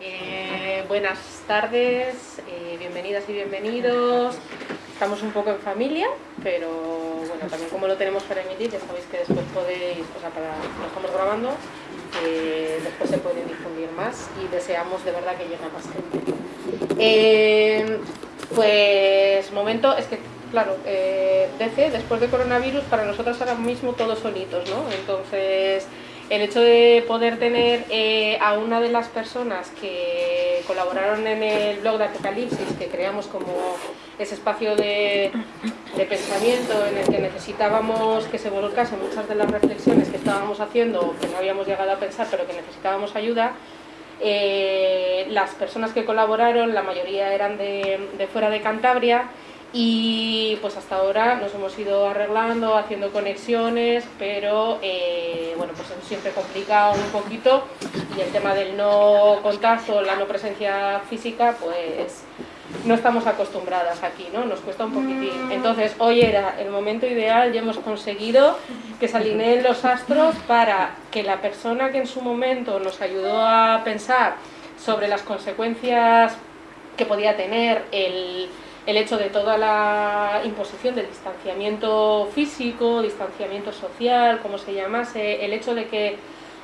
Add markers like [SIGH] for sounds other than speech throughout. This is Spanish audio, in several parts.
Eh, buenas tardes, eh, bienvenidas y bienvenidos. Estamos un poco en familia, pero bueno, también como lo tenemos para emitir, ya sabéis que después podéis, o sea, para, lo estamos grabando, eh, después se pueden difundir más y deseamos de verdad que llegue a más gente. pues momento, es que claro, DC después de coronavirus para nosotros ahora mismo todos solitos, ¿no? Entonces el hecho de poder tener eh, a una de las personas que colaboraron en el blog de Apocalipsis, que creamos como ese espacio de, pensamiento en el que necesitábamos que se volcasen muchas de las reflexiones que estábamos haciendo, que no habíamos llegado a pensar, pero que necesitábamos ayuda, eh, las personas que colaboraron, la mayoría eran de fuera de Cantabria, y pues hasta ahora nos hemos ido arreglando, haciendo conexiones, pero eh, bueno, pues siempre complicado un poquito y el tema del no contacto, la no presencia física, pues no estamos acostumbradas aquí, ¿no? Nos cuesta un poquitín. Entonces, hoy era el momento ideal y hemos conseguido que se alineen los astros para que la persona que en su momento nos ayudó a pensar sobre las consecuencias que podía tener el el hecho de toda la imposición del distanciamiento físico, distanciamiento social, como se llamase, el hecho de que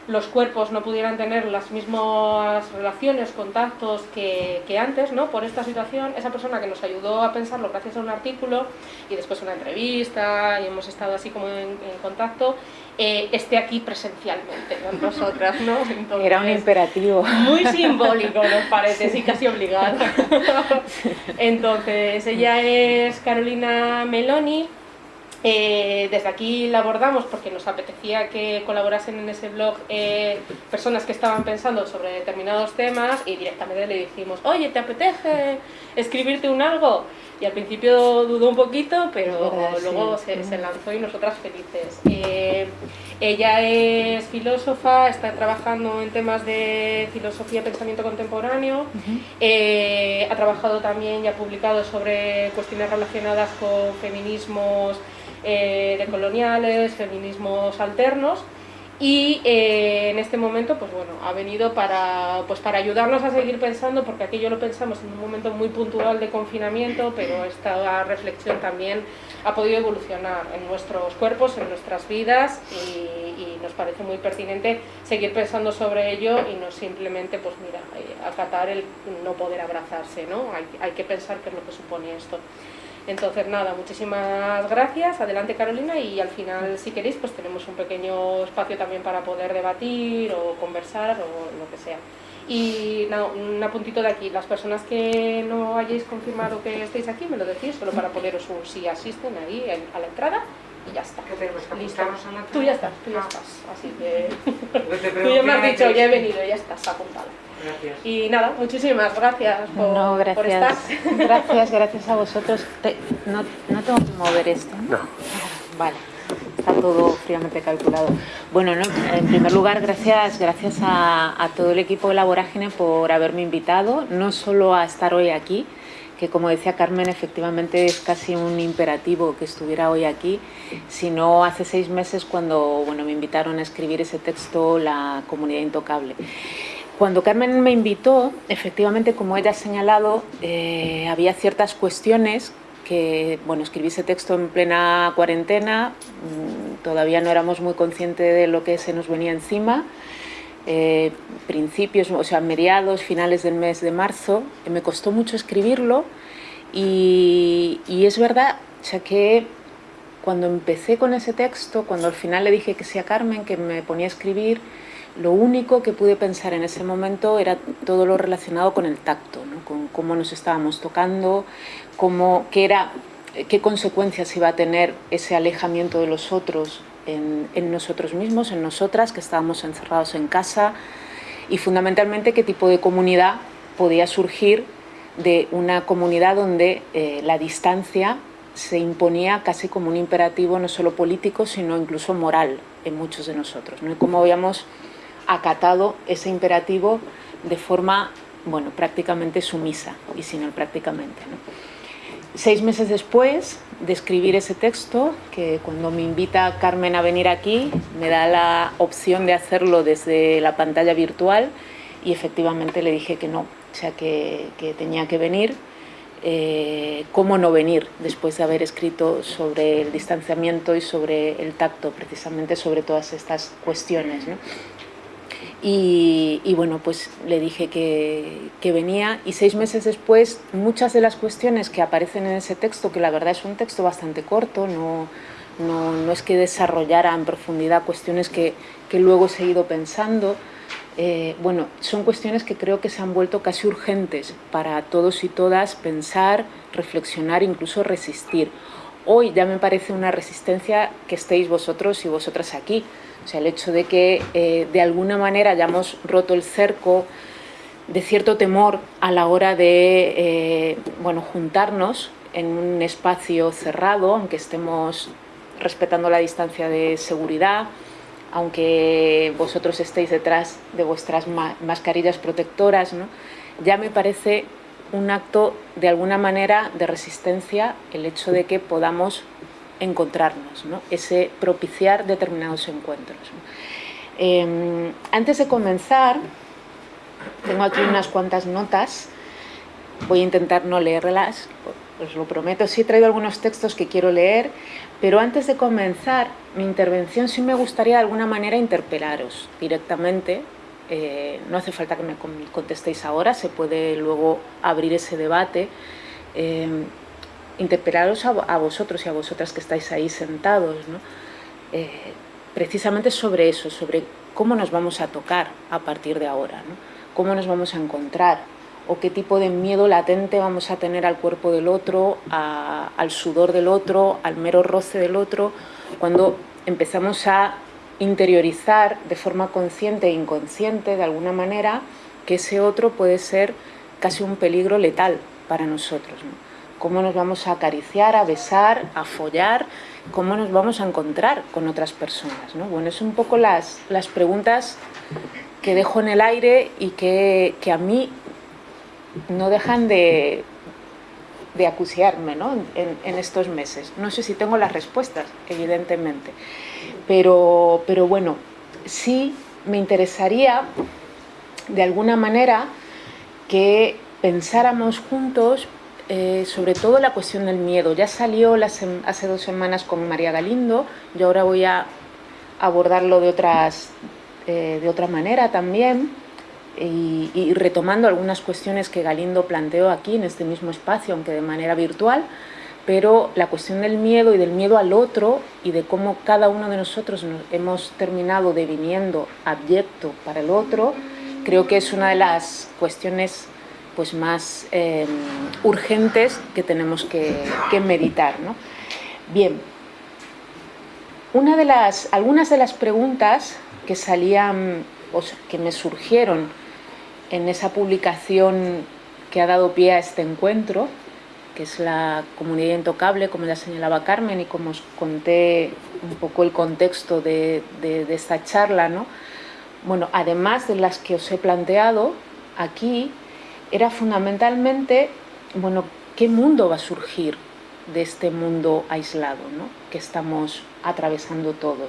los cuerpos no pudieran tener las mismas relaciones, contactos que, antes, ¿no? Por esta situación, esa persona que nos ayudó a pensarlo gracias a un artículo y después una entrevista y hemos estado así como en, contacto, eh, esté aquí presencialmente con nosotras, ¿no? Era un imperativo. Muy simbólico, nos [LAUGHS] parece, sí, casi obligado. [LAUGHS] Entonces, ella es Carolina Meloni, eh, desde aquí la abordamos porque nos apetecía que colaborasen en ese blog eh, personas que estaban pensando sobre determinados temas y directamente le dijimos, oye, ¿te apetece escribirte un algo? Y al principio dudó un poquito, pero luego se, lanzó y nosotras felices. Eh, ella es filósofa, está trabajando en temas de filosofía y pensamiento contemporáneo, ha trabajado también y ha publicado sobre cuestiones relacionadas con feminismos eh, de coloniales, feminismos alternos y eh, en este momento pues bueno, ha venido para, pues para ayudarnos a seguir pensando porque aquello lo pensamos en un momento muy puntual de confinamiento pero esta reflexión también ha podido evolucionar en nuestros cuerpos, en nuestras vidas y, nos parece muy pertinente seguir pensando sobre ello y no simplemente pues mira, eh, acatar el no poder abrazarse, ¿no? Hay, hay que pensar qué es lo que supone esto. Entonces nada, muchísimas gracias, adelante Carolina y al final si queréis pues tenemos un pequeño espacio también para poder debatir o conversar o lo que sea. Y nada, un apuntito de aquí, las personas que no hayáis confirmado que estéis aquí me lo decís, solo para poneros un sí asisten ahí a la entrada y ya está. ¿Qué tenemos que Listo. Tú ya estás, tú ya ah. estás, así que [LAUGHS] tú ya me has dicho, ya he venido, ya estás apuntado. Y nada, muchísimas gracias por, no, gracias. estar. [LAUGHS] Gracias, gracias a vosotros. no, no, tengo que mover esto, ¿no? Vale, está todo fríamente calculado. Bueno, en primer lugar, gracias, gracias a, a todo el equipo de La Vorágine por haberme invitado, no solo a estar hoy aquí, que como decía Carmen, efectivamente es casi un imperativo que estuviera hoy aquí, sino hace seis meses cuando bueno, me invitaron a escribir ese texto, La Comunidad Intocable. Cuando Carmen me invitó, efectivamente, como ella ha señalado, eh, había ciertas cuestiones que, bueno, escribí ese texto en plena cuarentena, mm, todavía no éramos muy conscientes de lo que se nos venía encima, eh, principios, o sea, mediados, finales del mes de marzo, me costó mucho escribirlo y, y es verdad, o sea, que cuando empecé con ese texto, cuando al final le dije que sí a Carmen, que me ponía a escribir, lo único que pude pensar en ese momento era todo lo relacionado con el tacto, con cómo nos estábamos tocando, cómo, qué, consecuencias iba a tener ese alejamiento de los otros en, en, nosotros mismos, en nosotras, que estábamos encerrados en casa, y fundamentalmente qué tipo de comunidad podía surgir de una comunidad donde eh, la distancia se imponía casi como un imperativo no solo político, sino incluso moral en muchos de nosotros. ¿no? Y cómo habíamos acatado ese imperativo de forma bueno, prácticamente sumisa, y sin el prácticamente. Seis meses después de escribir ese texto, que cuando me invita Carmen a venir aquí, me da la opción de hacerlo desde la pantalla virtual y efectivamente le dije que no, o sea, que, tenía que venir. Eh, cómo no venir después de haber escrito sobre el distanciamiento y sobre el tacto, precisamente sobre todas estas cuestiones. Y, bueno, pues le dije que, venía y seis meses después muchas de las cuestiones que aparecen en ese texto, que la verdad es un texto bastante corto, no, no, es que desarrollara en profundidad cuestiones que, que luego he seguido pensando, eh, bueno, son cuestiones que creo que se han vuelto casi urgentes para todos y todas pensar, reflexionar, incluso resistir. Hoy ya me parece una resistencia que estéis vosotros y vosotras aquí, o sea, el hecho de que eh, de alguna manera hayamos roto el cerco de cierto temor a la hora de eh, bueno, juntarnos en un espacio cerrado, aunque estemos respetando la distancia de seguridad, aunque vosotros estéis detrás de vuestras mascarillas protectoras, ¿no? ya me parece un acto de alguna manera de resistencia el hecho de que podamos encontrarnos, ¿no? ese propiciar determinados encuentros. Em, antes de comenzar, tengo aquí unas cuantas notas, voy a intentar no leerlas, os lo prometo, sí he traído algunos textos que quiero leer, pero antes de comenzar mi intervención sí me gustaría de alguna manera interpelaros directamente, eh, no hace falta que me contestéis ahora, se puede luego abrir ese debate, em, interpelaros a, vosotros y a vosotras que estáis ahí sentados, eh, precisamente sobre eso, sobre cómo nos vamos a tocar a partir de ahora, cómo nos vamos a encontrar, o qué tipo de miedo latente vamos a tener al cuerpo del otro, al sudor del otro, al mero roce del otro, cuando empezamos a interiorizar de forma consciente e inconsciente, de alguna manera, que ese otro puede ser casi un peligro letal para nosotros cómo nos vamos a acariciar, a besar, a follar, cómo nos vamos a encontrar con otras personas. ¿no? Bueno, es un poco las, las preguntas que dejo en el aire y que, que a mí no dejan de, de acuciarme ¿no? en, en, estos meses. No sé si tengo las respuestas, evidentemente, pero, pero bueno, sí me interesaría de alguna manera que pensáramos juntos eh, sobre todo la cuestión del miedo. Ya salió hace dos semanas con María Galindo, yo ahora voy a abordarlo de, otras, eh, de otra manera también y, retomando algunas cuestiones que Galindo planteó aquí en este mismo espacio, aunque de manera virtual, pero la cuestión del miedo y del miedo al otro y de cómo cada uno de nosotros nos hemos terminado deviniendo abyecto para el otro, creo que es una de las cuestiones pues más em, urgentes que tenemos que, meditar. Bien, una de las, algunas de las preguntas que salían, o que me surgieron en esa publicación que ha dado pie a este encuentro, que es la comunidad intocable, como ya señalaba Carmen, y como os conté un poco el contexto de, de esta charla, ¿no? Bueno, además de las que os he planteado, aquí era fundamentalmente, bueno, ¿qué mundo va a surgir de este mundo aislado que estamos atravesando todos?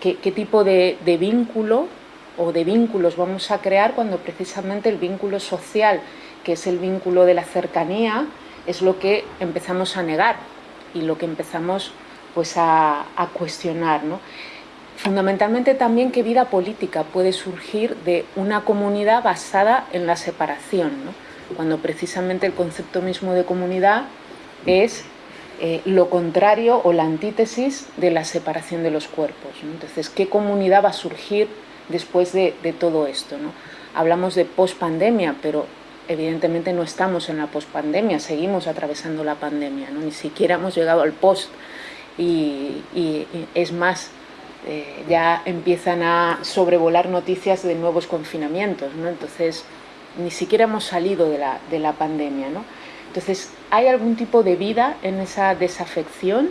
¿Qué, tipo de, vínculo o de vínculos vamos a crear cuando precisamente el vínculo social, que es el vínculo de la cercanía, es lo que empezamos a negar y lo que empezamos pues, a, cuestionar? Fundamentalmente también qué vida política puede surgir de una comunidad basada en la separación, cuando precisamente el concepto mismo de comunidad es eh, lo contrario o la antítesis de la separación de los cuerpos. Entonces, ¿qué comunidad va a surgir después de, todo esto? ¿no? Hablamos de pospandemia, pero evidentemente no estamos en la pospandemia, seguimos atravesando la pandemia, ¿no? ni siquiera hemos llegado al post y es más, eh, ya empiezan a sobrevolar noticias de nuevos confinamientos, ¿no? entonces ni siquiera hemos salido de la, de la pandemia. ¿no? Entonces, ¿hay algún tipo de vida en esa desafección,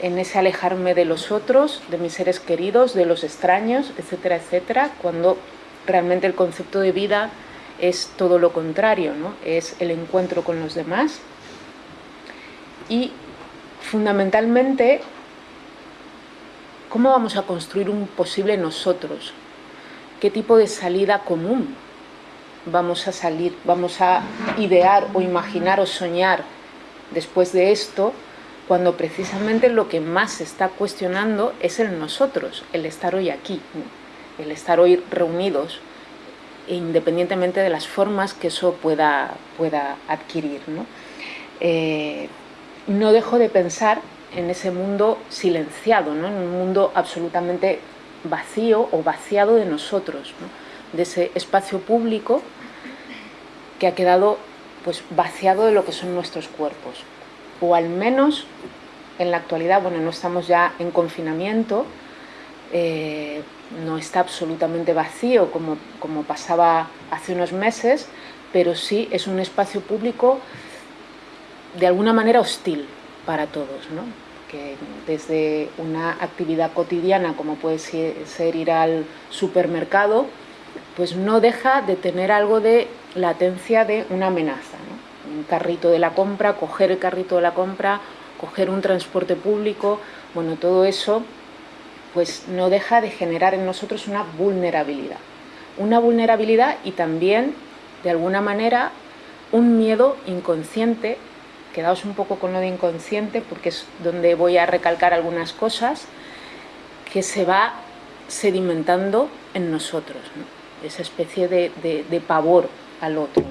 en ese alejarme de los otros, de mis seres queridos, de los extraños, etcétera, etcétera, cuando realmente el concepto de vida es todo lo contrario, ¿no? es el encuentro con los demás y fundamentalmente ¿Cómo vamos a construir un posible nosotros? ¿Qué tipo de salida común vamos a salir, vamos a idear o imaginar o soñar después de esto, cuando precisamente lo que más se está cuestionando es el nosotros, el estar hoy aquí, el estar hoy reunidos, independientemente de las formas que eso pueda, pueda adquirir. ¿no? Eh, no dejo de pensar en ese mundo silenciado, ¿no? en un mundo absolutamente vacío o vaciado de nosotros, de ese espacio público que ha quedado pues, vaciado de lo que son nuestros cuerpos. O al menos en la actualidad, bueno, no estamos ya en confinamiento, eh, no está absolutamente vacío como, como pasaba hace unos meses, pero sí es un espacio público de alguna manera hostil para todos, ¿no? que desde una actividad cotidiana como puede ser ir al supermercado, pues no deja de tener algo de latencia de una amenaza. Un carrito de la compra, coger el carrito de la compra, coger un transporte público, bueno, todo eso pues no deja de generar en nosotros una vulnerabilidad. Una vulnerabilidad y también, de alguna manera, un miedo inconsciente quedaos un poco con lo de inconsciente porque es donde voy a recalcar algunas cosas que se va sedimentando en nosotros, esa especie de, pavor al otro.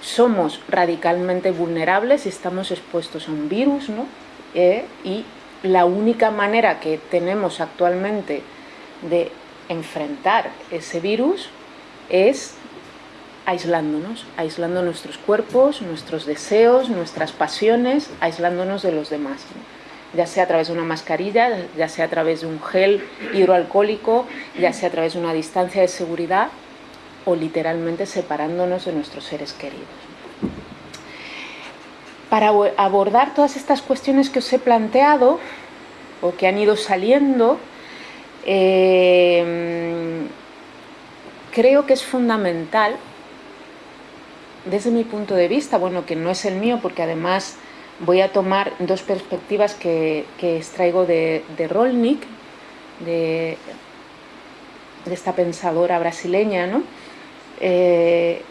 Somos radicalmente vulnerables y estamos expuestos a un virus ¿no? Eh, y la única manera que tenemos actualmente de enfrentar ese virus es aislándonos, aislando nuestros cuerpos, nuestros deseos, nuestras pasiones, aislándonos de los demás. ya sea a través de una mascarilla, ya sea a través de un gel hidroalcohólico, ya sea a través de una distancia de seguridad o literalmente separándonos de nuestros seres queridos. Para abordar todas estas cuestiones que os he planteado o que han ido saliendo, eh, creo que es fundamental desde mi punto de vista, bueno, que no es el mío, porque además voy a tomar dos perspectivas que, extraigo de, de Rolnik, de, esta pensadora brasileña, ¿no? Eh,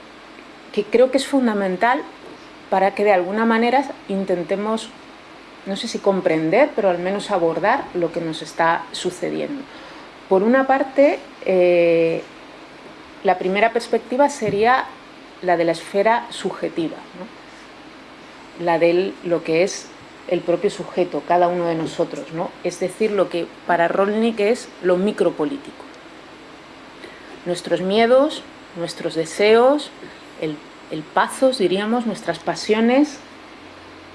que creo que es fundamental para que de alguna manera intentemos, no sé si comprender, pero al menos abordar lo que nos está sucediendo. Por una parte, eh, la primera perspectiva sería la de la esfera subjetiva, la de lo que es el propio sujeto, cada uno de nosotros, ¿no? es decir, lo que para Rolnik es lo micropolítico. Nuestros miedos, nuestros deseos, el, el diríamos, nuestras pasiones,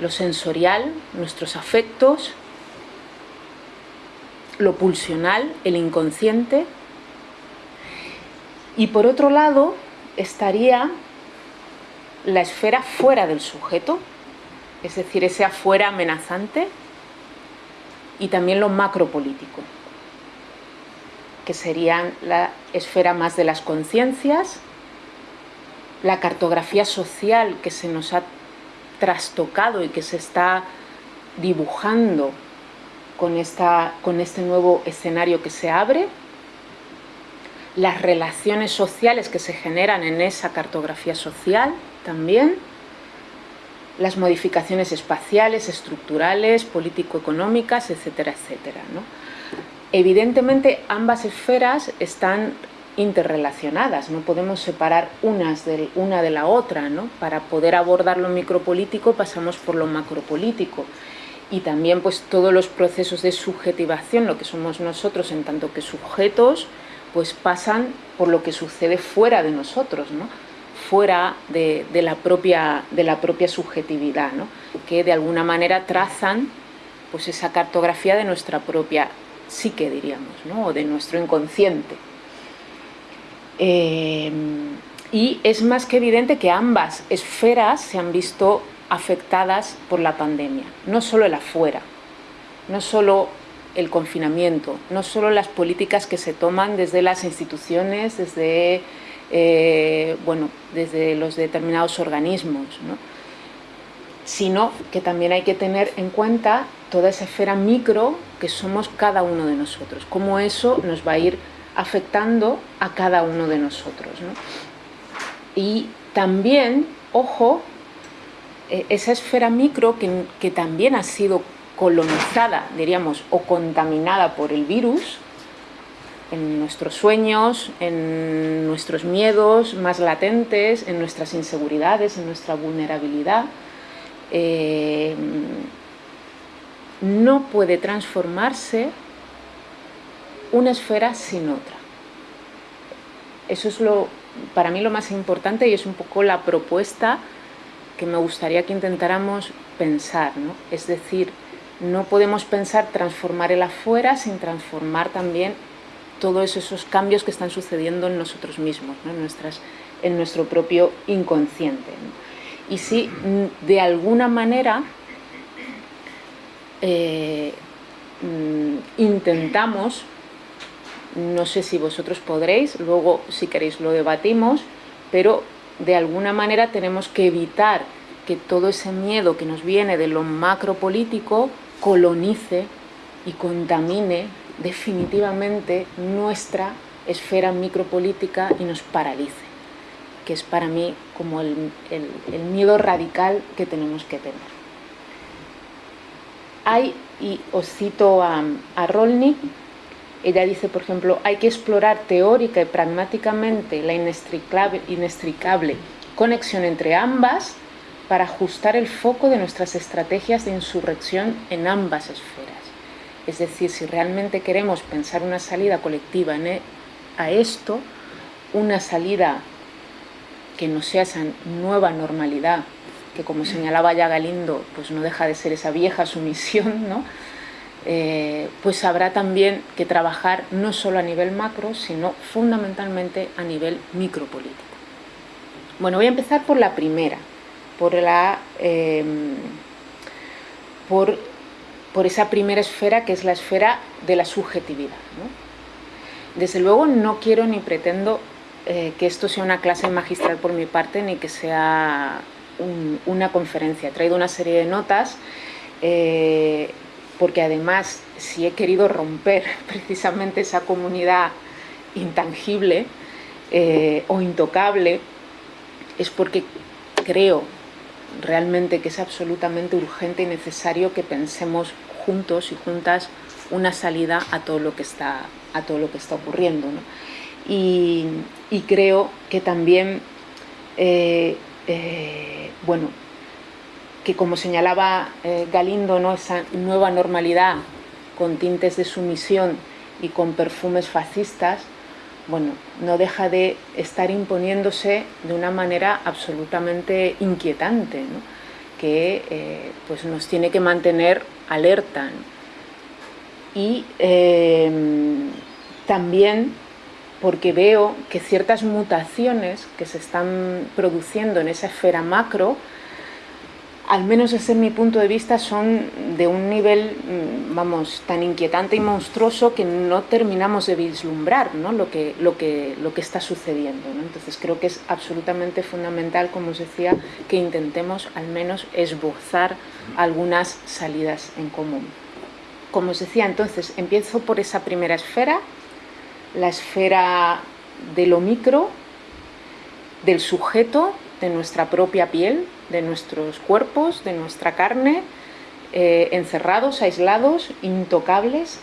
lo sensorial, nuestros afectos, lo pulsional, el inconsciente. Y por otro lado estaría la esfera fuera del sujeto, es decir, ese afuera amenazante, y también lo macropolítico, que serían la esfera más de las conciencias, la cartografía social que se nos ha trastocado y que se está dibujando con, esta, con este nuevo escenario que se abre, las relaciones sociales que se generan en esa cartografía social, también las modificaciones espaciales, estructurales, político-económicas, etcétera, etcétera. Evidentemente ambas esferas están interrelacionadas, no podemos separar unas de, una de la otra, ¿no? para poder abordar lo micropolítico pasamos por lo macropolítico y también pues todos los procesos de subjetivación, lo que somos nosotros en tanto que sujetos, pues pasan por lo que sucede fuera de nosotros, ¿no? Fuera de, la, propia, de la propia subjetividad, que de alguna manera trazan pues, esa cartografía de nuestra propia psique, diríamos, o de nuestro inconsciente. Eh, y es más que evidente que ambas esferas se han visto afectadas por la pandemia, no solo el afuera, no solo el confinamiento, no solo las políticas que se toman desde las instituciones, desde eh, bueno, desde los determinados organismos, sino que también hay que tener en cuenta toda esa esfera micro que somos cada uno de nosotros, cómo eso nos va a ir afectando a cada uno de nosotros. Y también, ojo, eh, esa esfera micro que también ha sido colonizada, diríamos, o contaminada por el virus, en nuestros sueños, en nuestros miedos más latentes, en nuestras inseguridades, en nuestra vulnerabilidad, eh, no puede transformarse una esfera sin otra. Eso es lo, para mí lo más importante y es un poco la propuesta que me gustaría que intentáramos pensar. ¿no? Es decir, no podemos pensar transformar el afuera sin transformar también todos esos cambios que están sucediendo en nosotros mismos, en, nuestro propio inconsciente. Y si mm, de alguna manera eh, mm, intentamos, no sé si vosotros podréis, luego si queréis lo debatimos, pero de alguna manera tenemos que evitar que todo ese miedo que nos viene de lo macropolítico colonice y contamine definitivamente nuestra esfera micropolítica y nos paralice, que es para mí como el, miedo radical que tenemos que tener. Hay, y os cito a, a ella dice, por ejemplo, hay que explorar teórica y pragmáticamente la inextricable, inextricable conexión entre ambas para ajustar el foco de nuestras estrategias de insurrección en ambas esferas. Es decir, si realmente queremos pensar una salida colectiva e, a esto, una salida que no sea esa nueva normalidad, que como señalaba ya Galindo, pues no deja de ser esa vieja sumisión, ¿no? Eh, pues habrá también que trabajar no solo a nivel macro, sino fundamentalmente a nivel micropolítico. Bueno, voy a empezar por la primera, por la... Eh, por por esa primera esfera que es la esfera de la subjetividad. Desde luego no quiero ni pretendo eh, que esto sea una clase magistral por mi parte ni que sea una conferencia. He traído una serie de notas eh, porque además si he querido romper [LAUGHS] precisamente esa comunidad intangible eh, o intocable es porque creo realmente que es absolutamente urgente y necesario que pensemos juntos y juntas una salida a todo lo que está, a todo lo que está ocurriendo. Y, creo que también, eh, eh, bueno, que como señalaba eh, Galindo, ¿no? esa nueva normalidad con tintes de sumisión y con perfumes fascistas, bueno, no deja de estar imponiéndose de una manera absolutamente inquietante, que eh, pues nos tiene que mantener alerta. Y em, también porque veo que ciertas mutaciones que se están produciendo en esa esfera macro al menos desde mi punto de vista, son de un nivel, mm, vamos, tan inquietante y monstruoso que no terminamos de vislumbrar ¿no? lo que está sucediendo. Entonces creo que es absolutamente fundamental, como os decía, que intentemos al menos esbozar algunas salidas en común. Como os decía, entonces empiezo por esa primera esfera, la esfera de lo micro, del sujeto, de nuestra propia piel, de nuestros cuerpos, de nuestra carne, eh, encerrados, aislados, intocables,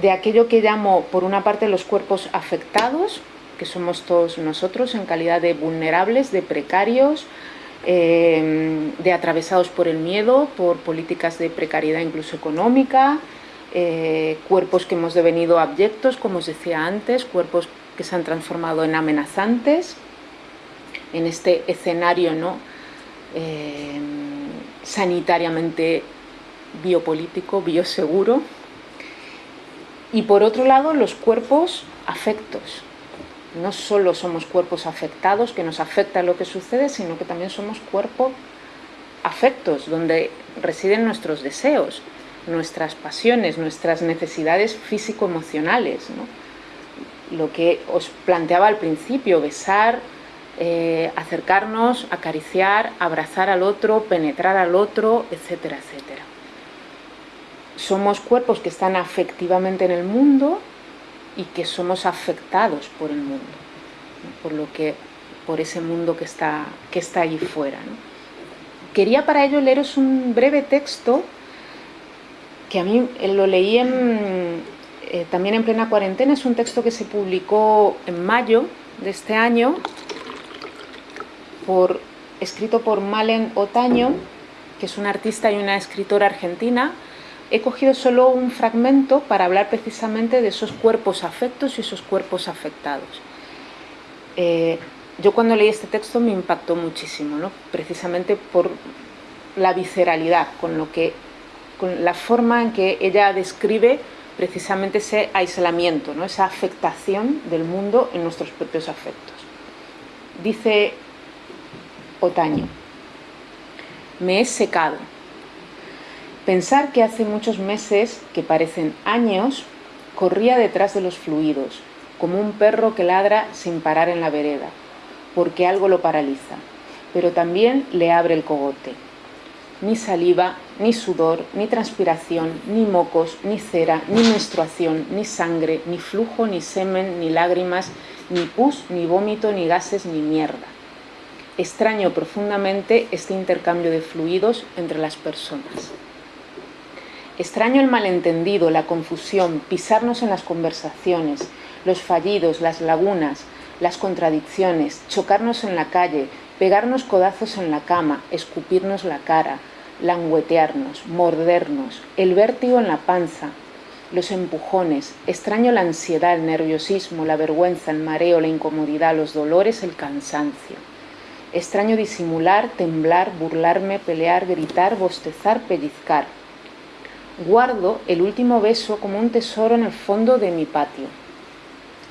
de aquello que llamo, por una parte, los cuerpos afectados, que somos todos nosotros en calidad de vulnerables, de precarios, eh, de atravesados por el miedo, por políticas de precariedad incluso económica, eh, cuerpos que hemos devenido abyectos, como os decía antes, cuerpos que se han transformado en amenazantes, en este escenario ¿no? Eh, sanitariamente biopolítico, bioseguro. Y por otro lado, los cuerpos afectos. No solo somos cuerpos afectados, que nos afecta lo que sucede, sino que también somos cuerpos afectos, donde residen nuestros deseos, nuestras pasiones, nuestras necesidades físico-emocionales. Lo que os planteaba al principio, besar, eh, acercarnos, acariciar, abrazar al otro, penetrar al otro, etcétera, etcétera. Somos cuerpos que están afectivamente en el mundo y que somos afectados por el mundo. por, lo que, por ese mundo que está, que está allí fuera. Quería para ello leeros un breve texto que a mí lo leí eh, también en plena cuarentena, es un texto que se publicó en mayo de este año, por, escrito por Malen Otaño, que es una artista y una escritora argentina. He cogido solo un fragmento para hablar precisamente de esos cuerpos afectos y esos cuerpos afectados. Eh, yo cuando leí este texto me impactó muchísimo, ¿no? precisamente por la visceralidad, con, lo que, con la forma en que ella describe precisamente ese aislamiento, ¿no? esa afectación del mundo en nuestros propios afectos. Dice Otaño, me he secado. Pensar que hace muchos meses, que parecen años, corría detrás de los fluidos, como un perro que ladra sin parar en la vereda, porque algo lo paraliza, pero también le abre el cogote ni saliva, ni sudor, ni transpiración, ni mocos, ni cera, ni menstruación, ni sangre, ni flujo, ni semen, ni lágrimas, ni pus, ni vómito, ni gases, ni mierda. Extraño profundamente este intercambio de fluidos entre las personas. Extraño el malentendido, la confusión, pisarnos en las conversaciones, los fallidos, las lagunas, las contradicciones, chocarnos en la calle, pegarnos codazos en la cama, escupirnos la cara, languetearnos, mordernos, el vértigo en la panza, los empujones, extraño la ansiedad, el nerviosismo, la vergüenza, el mareo, la incomodidad, los dolores, el cansancio. Extraño disimular, temblar, burlarme, pelear, gritar, bostezar, pellizcar. Guardo el último beso como un tesoro en el fondo de mi patio.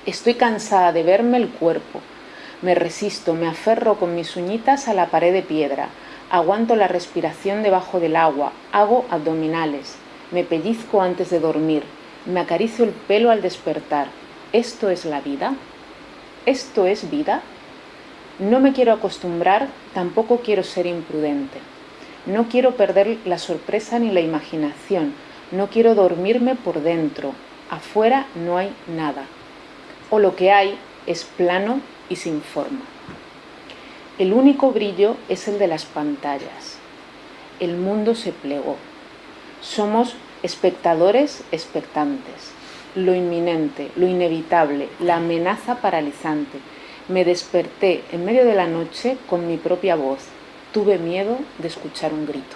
Estoy cansada de verme el cuerpo, me resisto, me aferro con mis uñitas a la pared de piedra. Aguanto la respiración debajo del agua. Hago abdominales. Me pellizco antes de dormir. Me acaricio el pelo al despertar. ¿Esto es la vida? ¿Esto es vida? No me quiero acostumbrar, tampoco quiero ser imprudente. No quiero perder la sorpresa ni la imaginación. No quiero dormirme por dentro. Afuera no hay nada. O lo que hay es plano y sin forma. El único brillo es el de las pantallas. El mundo se plegó. Somos espectadores expectantes. Lo inminente, lo inevitable, la amenaza paralizante. Me desperté en medio de la noche con mi propia voz. Tuve miedo de escuchar un grito.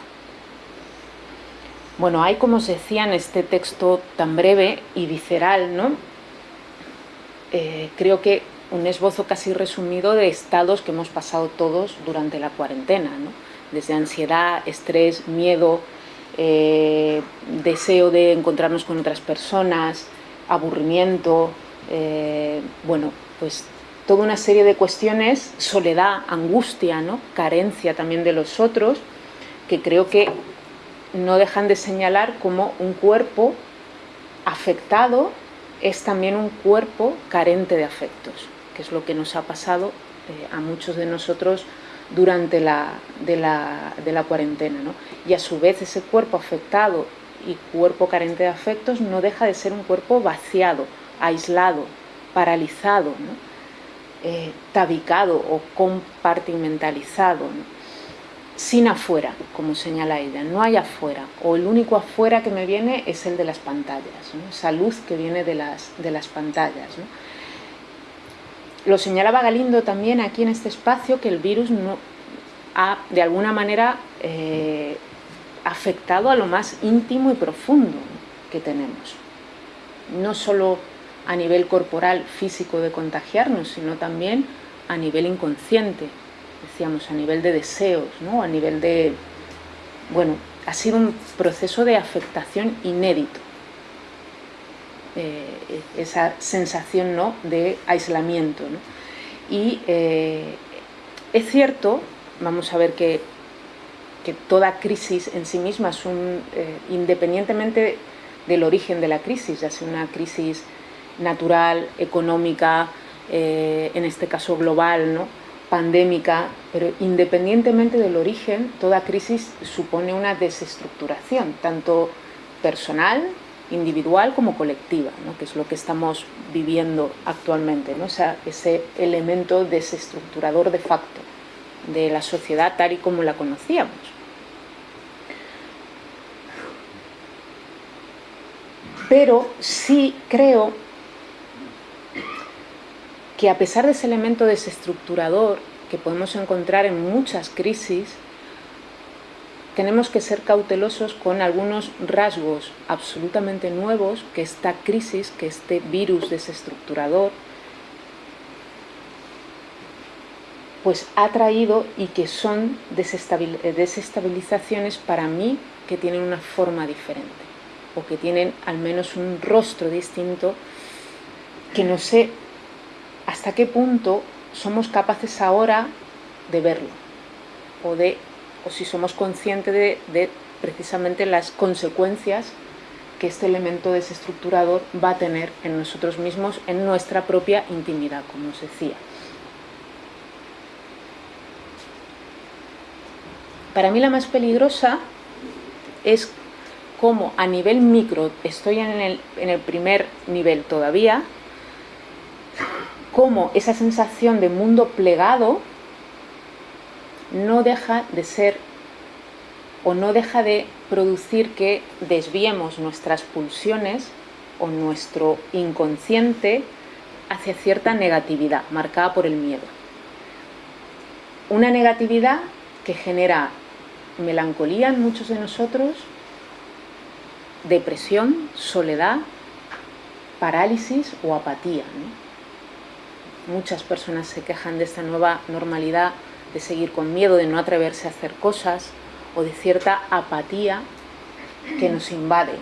Bueno, hay como se decía en este texto tan breve y visceral, ¿no? Eh, creo que un esbozo casi resumido de estados que hemos pasado todos durante la cuarentena, desde ansiedad, estrés, miedo, eh, deseo de encontrarnos con otras personas, aburrimiento, eh, bueno, pues toda una serie de cuestiones, soledad, angustia, ¿no? carencia también de los otros, que creo que no dejan de señalar como un cuerpo afectado es también un cuerpo carente de afectos que es lo que nos ha pasado eh, a muchos de nosotros durante la, de la, de la cuarentena. ¿no? Y a su vez ese cuerpo afectado y cuerpo carente de afectos no deja de ser un cuerpo vaciado, aislado, paralizado, ¿no? Eh, tabicado o compartimentalizado, sin afuera, como señala ella, no hay afuera, o el único afuera que me viene es el de las pantallas, esa luz que viene de las, de las pantallas. Lo señalaba Galindo también aquí en este espacio que el virus no ha de alguna manera eh, afectado a lo más íntimo y profundo que tenemos. No solo a nivel corporal, físico de contagiarnos, sino también a nivel inconsciente, decíamos, a nivel de deseos, ¿no? a nivel de... Bueno, ha sido un proceso de afectación inédito eh, esa sensación ¿no? de aislamiento. Y eh, es cierto, vamos a ver que, que, toda crisis en sí misma es un, eh, independientemente del origen de la crisis, ya sea una crisis natural, económica, en este caso global, ¿no? pandémica, pero independientemente del origen, toda crisis supone una desestructuración, tanto personal individual como colectiva, que es lo que estamos viviendo actualmente, ¿no? ese elemento desestructurador de facto de la sociedad tal y como la conocíamos. Pero sí creo que a pesar de ese elemento desestructurador que podemos encontrar en muchas crisis, tenemos que ser cautelosos con algunos rasgos absolutamente nuevos que esta crisis, que este virus desestructurador, pues ha traído y que son desestabilizaciones para mí que tienen una forma diferente o que tienen al menos un rostro distinto que no sé hasta qué punto somos capaces ahora de verlo o de o si somos conscientes de, precisamente las consecuencias que este elemento desestructurador va a tener en nosotros mismos, en nuestra propia intimidad, como os decía. Para mí la más peligrosa es cómo a nivel micro, estoy en el, en el primer nivel todavía, cómo esa sensación de mundo plegado no deja de ser o no deja de producir que desviemos nuestras pulsiones o nuestro inconsciente hacia cierta negatividad marcada por el miedo. Una negatividad que genera melancolía en muchos de nosotros, depresión, soledad, parálisis o apatía. Muchas personas se quejan de esta nueva normalidad de seguir con miedo, de no atreverse a hacer cosas o de cierta apatía que nos invade.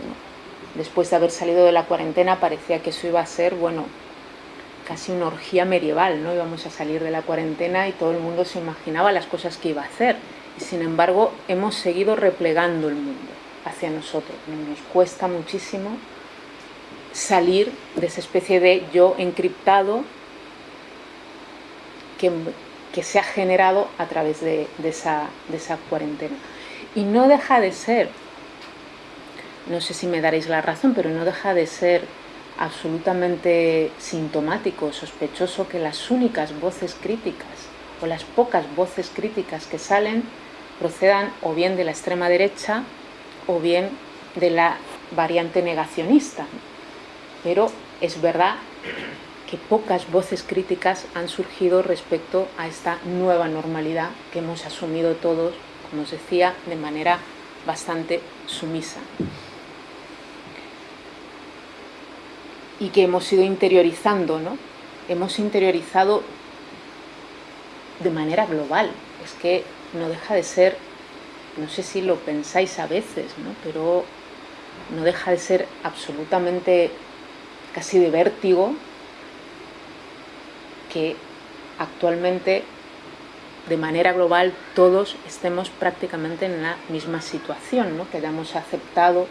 Después de haber salido de la cuarentena parecía que eso iba a ser, bueno, casi una orgía medieval, ¿no? Íbamos a salir de la cuarentena y todo el mundo se imaginaba las cosas que iba a hacer. Y sin embargo hemos seguido replegando el mundo hacia nosotros. Nos cuesta muchísimo salir de esa especie de yo encriptado que se ha generado a través de, esa, cuarentena. Y no deja de ser, no sé si me daréis la razón, pero no deja de ser absolutamente sintomático, sospechoso que las únicas voces críticas o las pocas voces críticas que salen procedan o bien de la extrema derecha o bien de la variante negacionista. Pero es verdad que pocas voces críticas han surgido respecto a esta nueva normalidad que hemos asumido todos, como os decía, de manera bastante sumisa. Y que hemos ido interiorizando, ¿no? Hemos interiorizado de manera global. Es que no deja de ser, no sé si lo pensáis a veces, ¿no? pero no deja de ser absolutamente casi de vértigo que actualmente de manera global todos estemos prácticamente en la misma situación, ¿no? que hayamos aceptado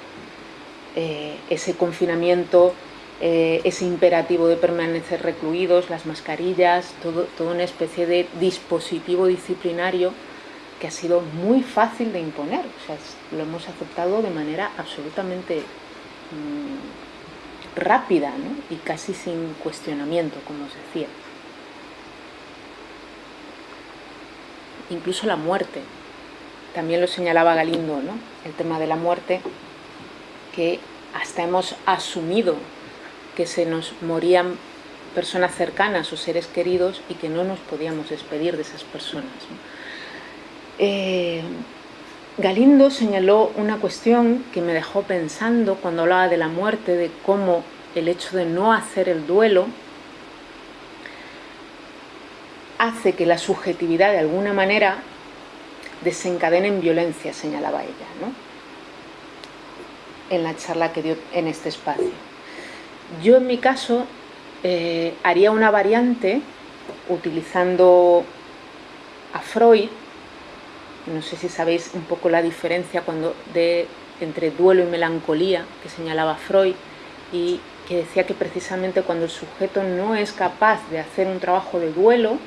eh, ese confinamiento, eh, ese imperativo de permanecer recluidos, las mascarillas, todo, toda una especie de dispositivo disciplinario que ha sido muy fácil de imponer, o sea, lo hemos aceptado de manera absolutamente mm, rápida y casi sin cuestionamiento, como os decía. Incluso la muerte. También lo señalaba Galindo, ¿no? el tema de la muerte, que hasta hemos asumido que se nos morían personas cercanas o seres queridos y que no nos podíamos despedir de esas personas. Eh, Galindo señaló una cuestión que me dejó pensando cuando hablaba de la muerte, de cómo el hecho de no hacer el duelo hace que la subjetividad de alguna manera desencadene en violencia, señalaba ella, ¿no? en la charla que dio en este espacio. Yo en mi caso eh, haría una variante utilizando a Freud, no sé si sabéis un poco la diferencia cuando de, entre duelo y melancolía que señalaba Freud y que decía que precisamente cuando el sujeto no es capaz de hacer un trabajo de duelo,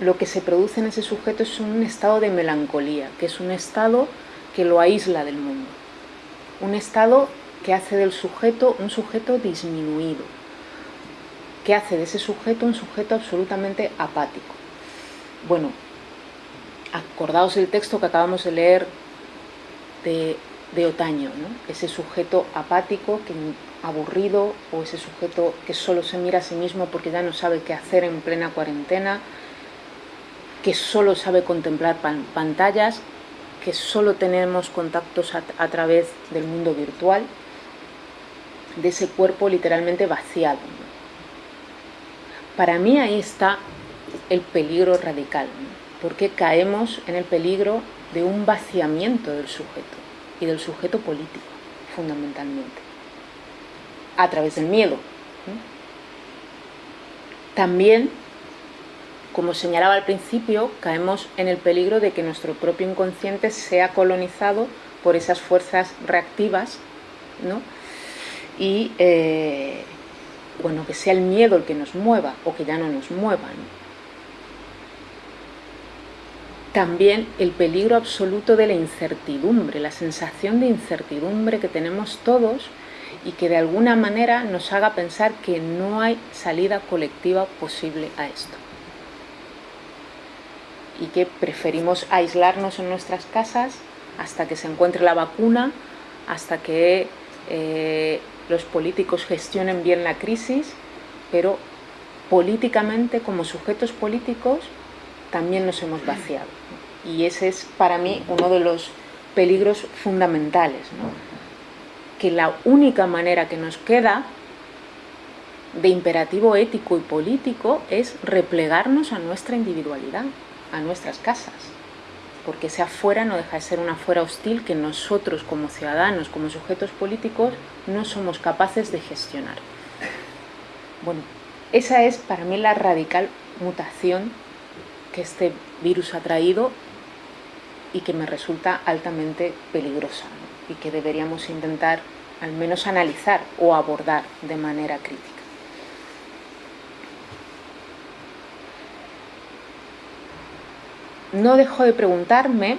lo que se produce en ese sujeto es un estado de melancolía, que es un estado que lo aísla del mundo. Un estado que hace del sujeto un sujeto disminuido, que hace de ese sujeto un sujeto absolutamente apático. Bueno, acordaos el texto que acabamos de leer de, Otaño, ese sujeto apático, que, aburrido, o ese sujeto que solo se mira a sí mismo porque ya no sabe qué hacer en plena cuarentena, que solo sabe contemplar pantallas, que solo tenemos contactos a, través del mundo virtual, de ese cuerpo literalmente vaciado. Para mí ahí está el peligro radical, porque caemos en el peligro de un vaciamiento del sujeto y del sujeto político, fundamentalmente, a través del miedo. También como señalaba al principio, caemos en el peligro de que nuestro propio inconsciente sea colonizado por esas fuerzas reactivas, ¿no? Y, eh, bueno, que sea el miedo el que nos mueva o que ya no nos mueva, También el peligro absoluto de la incertidumbre, la sensación de incertidumbre que tenemos todos y que de alguna manera nos haga pensar que no hay salida colectiva posible a esto y que preferimos aislarnos en nuestras casas hasta que se encuentre la vacuna, hasta que eh, los políticos gestionen bien la crisis, pero políticamente, como sujetos políticos, también nos hemos vaciado. Y ese es para mí uno de los peligros fundamentales, que la única manera que nos queda de imperativo ético y político es replegarnos a nuestra individualidad a nuestras casas, porque ese afuera no deja de ser una afuera hostil que nosotros como ciudadanos, como sujetos políticos, no somos capaces de gestionar. Bueno, esa es para mí la radical mutación que este virus ha traído y que me resulta altamente peligrosa y que deberíamos intentar al menos analizar o abordar de manera crítica. No dejo de preguntarme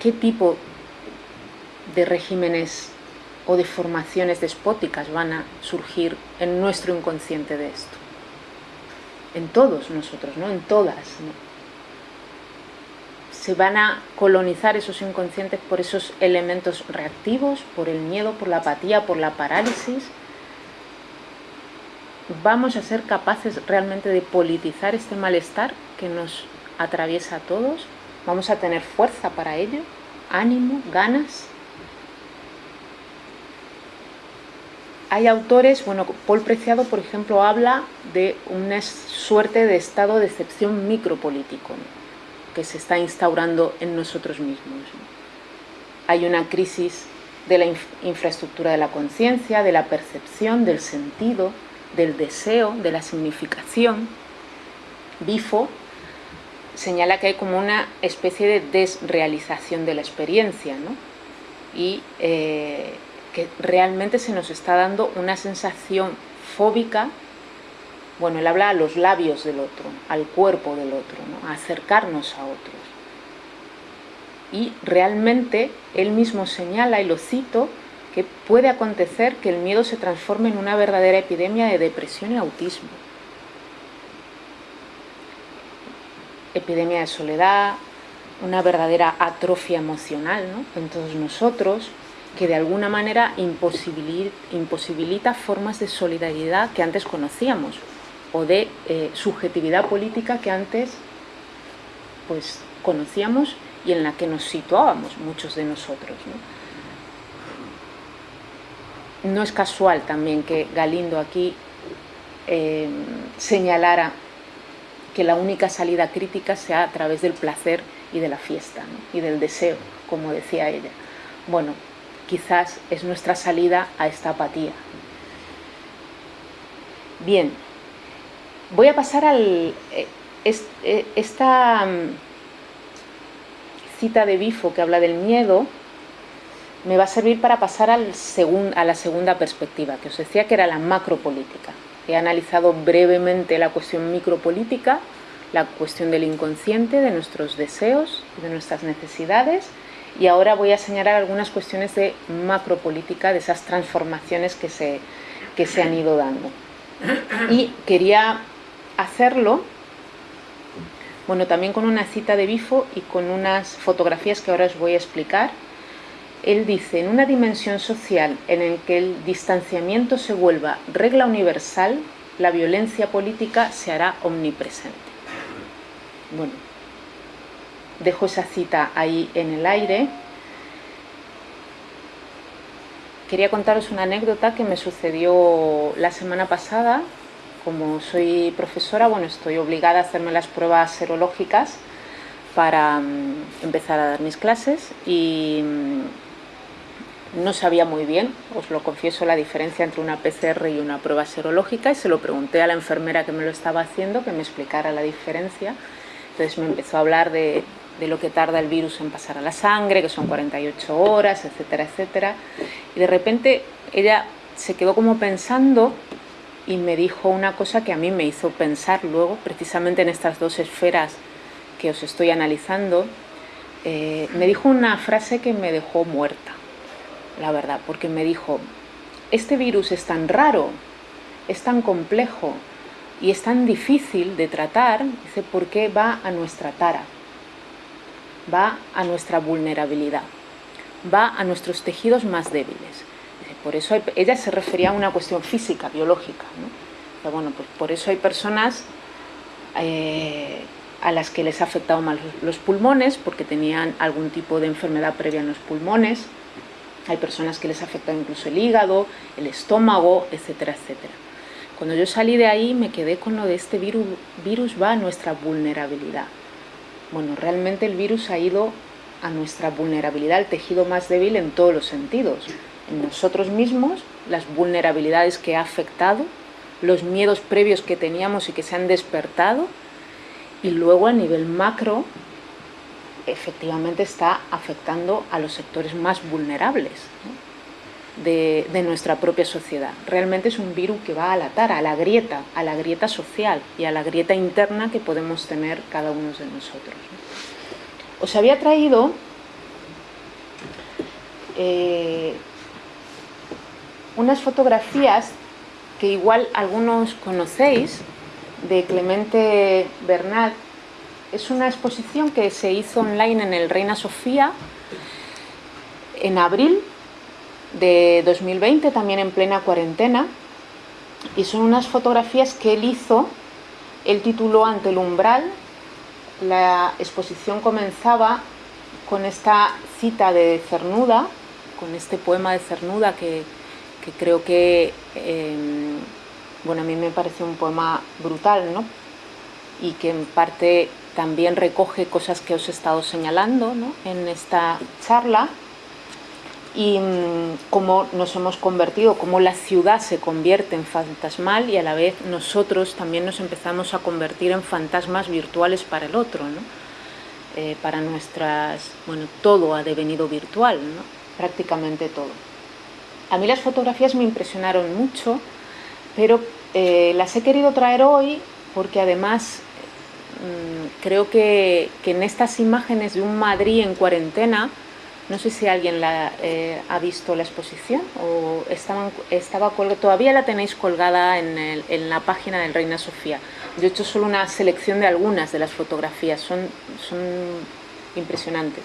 qué tipo de regímenes o de formaciones despóticas van a surgir en nuestro inconsciente de esto. En todos nosotros, ¿no? En todas. Se van a colonizar esos inconscientes por esos elementos reactivos, por el miedo, por la apatía, por la parálisis, vamos a ser capaces realmente de politizar este malestar que nos atraviesa a todos, vamos a tener fuerza para ello, ánimo, ganas. Hay autores, bueno, Paul Preciado, por ejemplo, habla de una suerte de estado de excepción micropolítico que se está instaurando en nosotros mismos. Hay una crisis de la infraestructura de la conciencia, de la percepción, del sentido, del deseo, de la significación. Bifo señala que hay como una especie de desrealización de la experiencia, ¿no? y eh, que realmente se nos está dando una sensación fóbica, bueno, él habla a los labios del otro, al cuerpo del otro, a acercarnos a otros. Y realmente él mismo señala, y lo cito, que puede acontecer que el miedo se transforme en una verdadera epidemia de depresión y autismo. Epidemia de soledad, una verdadera atrofia emocional en todos nosotros, que de alguna manera imposibilita, formas de solidaridad que antes conocíamos o de eh, subjetividad política que antes pues, conocíamos y en la que nos situábamos muchos de nosotros no es casual también que Galindo aquí eh, señalara que la única salida crítica sea a través del placer y de la fiesta y del deseo, como decía ella. Bueno, quizás es nuestra salida a esta apatía. Bien, voy a pasar al... Eh, eh, esta mm, cita de Bifo que habla del miedo, me va a servir para pasar a la segunda perspectiva, que os decía que era la macropolítica. He analizado brevemente la cuestión micropolítica, la cuestión del inconsciente, de nuestros deseos, de nuestras necesidades, y ahora voy a señalar algunas cuestiones de macropolítica, de esas transformaciones que se, que se han ido dando. Y quería hacerlo, bueno, también con una cita de Bifo y con unas fotografías que ahora os voy a explicar. Él dice, en una dimensión social en la que el distanciamiento se vuelva regla universal, la violencia política se hará omnipresente. Bueno, dejo esa cita ahí en el aire. Quería contaros una anécdota que me sucedió la semana pasada. Como soy profesora, bueno, estoy obligada a hacerme las pruebas serológicas para mm, empezar a dar mis clases y mm, no sabía muy bien, os lo confieso, la diferencia entre una PCR y una prueba serológica y se lo pregunté a la enfermera que me lo estaba haciendo que me explicara la diferencia. Entonces me empezó a hablar de lo que tarda el virus en pasar a la sangre, que son 48 horas, etcétera, etcétera. Y de repente ella se quedó como pensando y me dijo una cosa que a mí me hizo pensar luego, precisamente en estas dos esferas que os estoy analizando, eh, me dijo una frase que me dejó muerta, la verdad, porque me dijo, este virus es tan raro, es tan complejo y es tan difícil de tratar, dice, porque va a nuestra tara va a nuestra vulnerabilidad, va a nuestros tejidos más débiles. Por eso ella se refería a una cuestión física, biológica. bueno, pues por eso hay personas eh, a las que les ha afectado mal los pulmones, porque tenían algún tipo de enfermedad previa en los pulmones. Hay personas que les afecta incluso el hígado, el estómago, etcétera, etcétera. Cuando yo salí de ahí me quedé con lo de este virus, virus va a nuestra vulnerabilidad. Bueno, realmente el virus ha ido a nuestra vulnerabilidad, al tejido más débil en todos los sentidos. En nosotros mismos, las vulnerabilidades que ha afectado, los miedos previos que teníamos y que se han despertado, y luego a nivel macro, efectivamente está afectando a los sectores más vulnerables de, nuestra propia sociedad. Realmente es un virus que va a la tara, a la grieta, a la grieta social y a la grieta interna que podemos tener cada uno de nosotros. Os había traído eh, unas fotografías que igual algunos conocéis de Clemente Bernal. Es una exposición que se hizo online en el Reina Sofía en abril de 2020, también en plena cuarentena, y son unas fotografías que él hizo, él tituló Ante el umbral, la exposición comenzaba con esta cita de Cernuda, con este poema de Cernuda que, creo que, em, bueno, a mí me parece un poema brutal, ¿no? Y que en parte también recoge cosas que os he estado señalando ¿no? en esta charla, y mm, cómo nos hemos convertido, cómo la ciudad se convierte en fantasmal y a la vez nosotros también nos empezamos a convertir en fantasmas virtuales para el otro, ¿no? Eh, para nuestras, bueno, todo ha devenido virtual, prácticamente todo. A mí las fotografías me impresionaron mucho, pero eh, las he querido traer hoy porque además creo que, en estas imágenes de un Madrid en cuarentena, no sé si alguien la, eh, ha visto la exposición o estaba todavía la tenéis colgada en, la página del Reina Sofía. Yo he hecho solo una selección de algunas de las fotografías, son, son impresionantes.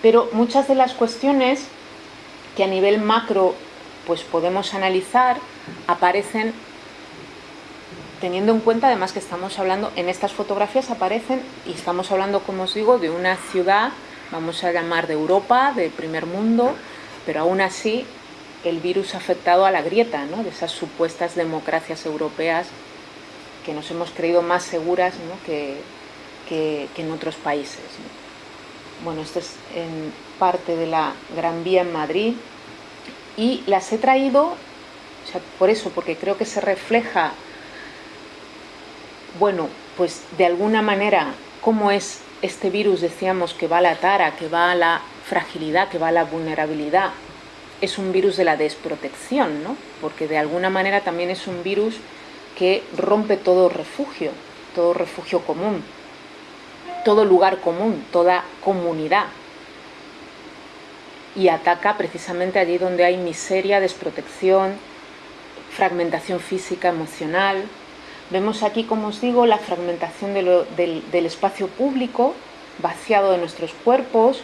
Pero muchas de las cuestiones que a nivel macro pues podemos analizar aparecen teniendo en cuenta además que estamos hablando, en estas fotografías aparecen, y estamos hablando, como os digo, de una ciudad, vamos a llamar de Europa, del primer mundo, pero aún así el virus ha afectado a la grieta ¿no? de esas supuestas democracias europeas que nos hemos creído más seguras que, en otros países. Bueno, esto es en parte de la Gran Vía en Madrid y las he traído, por eso, porque creo que se refleja bueno, pues de alguna manera, ¿cómo es este virus? Decíamos que va a la tara, que va a la fragilidad, que va a la vulnerabilidad. Es un virus de la desprotección, ¿no? Porque de alguna manera también es un virus que rompe todo refugio, todo refugio común. todo lugar común, toda comunidad. Y ataca precisamente allí donde hay miseria, desprotección, fragmentación física, emocional. Vemos aquí, como os digo, la fragmentación del, espacio público, vaciado de nuestros cuerpos,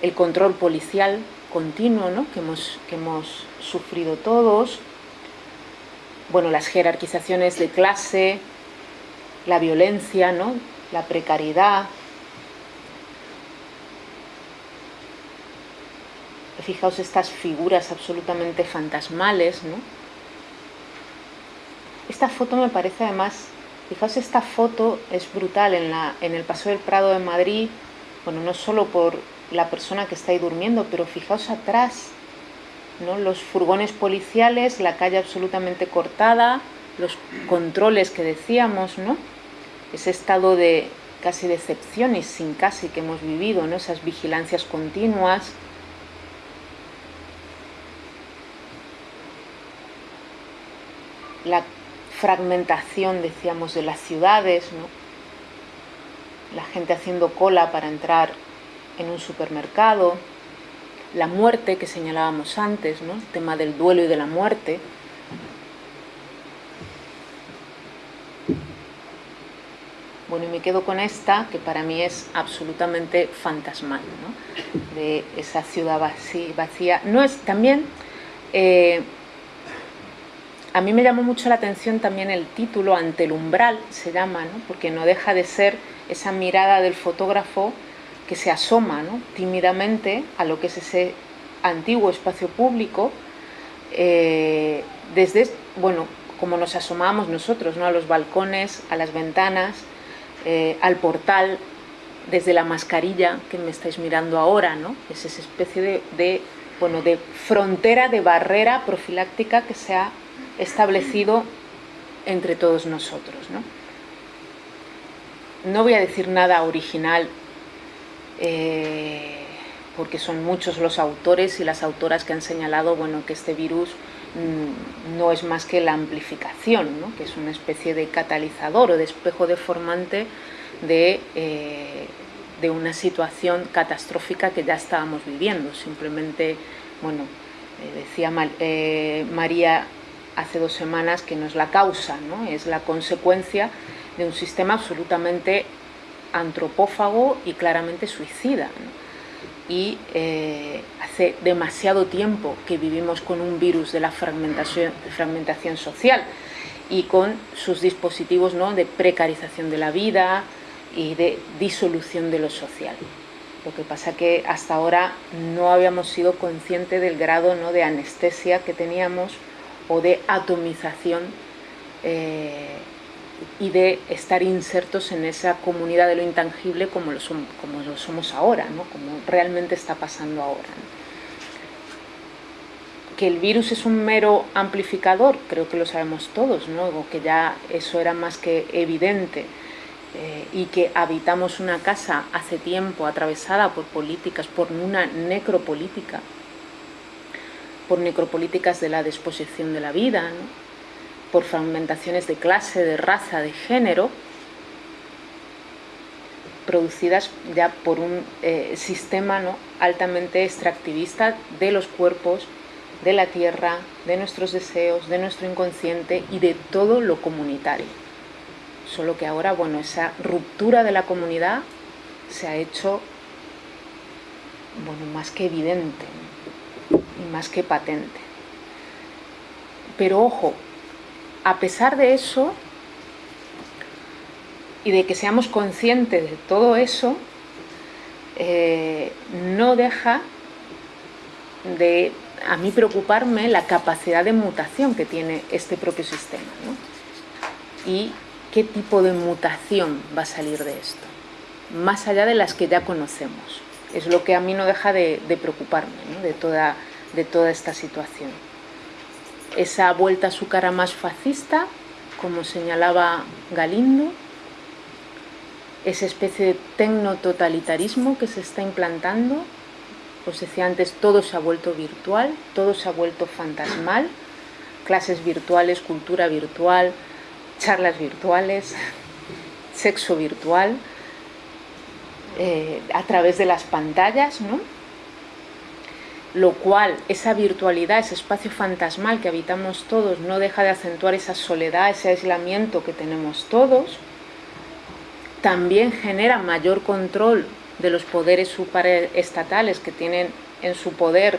el control policial continuo que, hemos, que hemos sufrido todos, bueno, las jerarquizaciones de clase, la violencia, ¿no? la precariedad. Fijaos estas figuras absolutamente fantasmales, ¿no? Esta foto me parece además, fijaos esta foto es brutal en, la, en el Paseo del Prado de Madrid, bueno, no solo por la persona que está ahí durmiendo, pero fijaos atrás, ¿no? los furgones policiales, la calle absolutamente cortada, los controles que decíamos, ¿no? ese estado de casi decepción y sin casi que hemos vivido, ¿no? esas vigilancias continuas. La fragmentación, decíamos, de las ciudades, ¿no? la gente haciendo cola para entrar en un supermercado, la muerte que señalábamos antes, ¿no? el tema del duelo y de la muerte, Bueno, y me quedo con esta, que para mí es absolutamente fantasmal, de esa ciudad vacía. No es, también, eh, a mí me llamó mucho la atención también el título, Ante el umbral, se llama, ¿no? porque no deja de ser esa mirada del fotógrafo que se asoma ¿no? tímidamente a lo que es ese antiguo espacio público, eh, desde, bueno, como nos asomamos nosotros, ¿no? a los balcones, a las ventanas, eh, al portal desde la mascarilla que me estáis mirando ahora, ¿no? Es esa especie de, bueno, de frontera, de barrera profiláctica que se ha establecido entre todos nosotros, ¿no? No voy a decir nada original eh, porque son muchos los autores y las autoras que han señalado bueno, que este virus Mm, no es más que la amplificación, que es una especie de catalizador o de espejo deformante de, eh, de una situación catastrófica que ya estábamos viviendo. Simplemente, bueno, eh, decía María hace dos semanas que no es la causa, ¿no? es la consecuencia de un sistema absolutamente antropófago y claramente suicida y eh, hace demasiado tiempo que vivimos con un virus de la fragmentación, fragmentación social y con sus dispositivos ¿no? de precarización de la vida y de disolución de lo social. Lo que pasa que hasta ahora no habíamos sido conscientes del grado ¿no? de anestesia que teníamos o de atomización eh, y de estar insertos en esa comunidad de lo intangible como lo, somos ahora, ¿no? como realmente está pasando ahora. Que el virus es un mero amplificador, creo que lo sabemos todos, ¿no? que ya eso era más que evidente, eh, y que habitamos una casa hace tiempo atravesada por políticas, por una necropolítica, por necropolíticas de la disposición de la vida, por fragmentaciones de clase, de raza, de género, producidas ya por un eh, sistema ¿no? altamente extractivista de los cuerpos, de la tierra, de nuestros deseos, de nuestro inconsciente y de todo lo comunitario. Solo que ahora, bueno, esa ruptura de la comunidad se ha hecho, bueno, más que evidente y más que patente. Pero ojo, a pesar de eso y de que seamos conscientes de todo eso, eh, no deja de a mí preocuparme la capacidad de mutación que tiene este propio sistema y qué tipo de mutación va a salir de esto, más allá de las que ya conocemos. Es lo que a mí no deja de, preocuparme de, toda, de toda esta situación. Esa vuelta a su cara más fascista, como señalaba Galindo, esa especie de tecno-totalitarismo que se está implantando, os decía antes, todo se ha vuelto virtual, todo se ha vuelto fantasmal, clases virtuales, cultura virtual, charlas virtuales, sexo virtual, eh, a través de las pantallas, ¿no? Lo cual esa virtualidad, ese espacio fantasmal que habitamos todos no deja de acentuar esa soledad, ese aislamiento que tenemos todos, también genera mayor control de los poderes superestatales que tienen en su poder,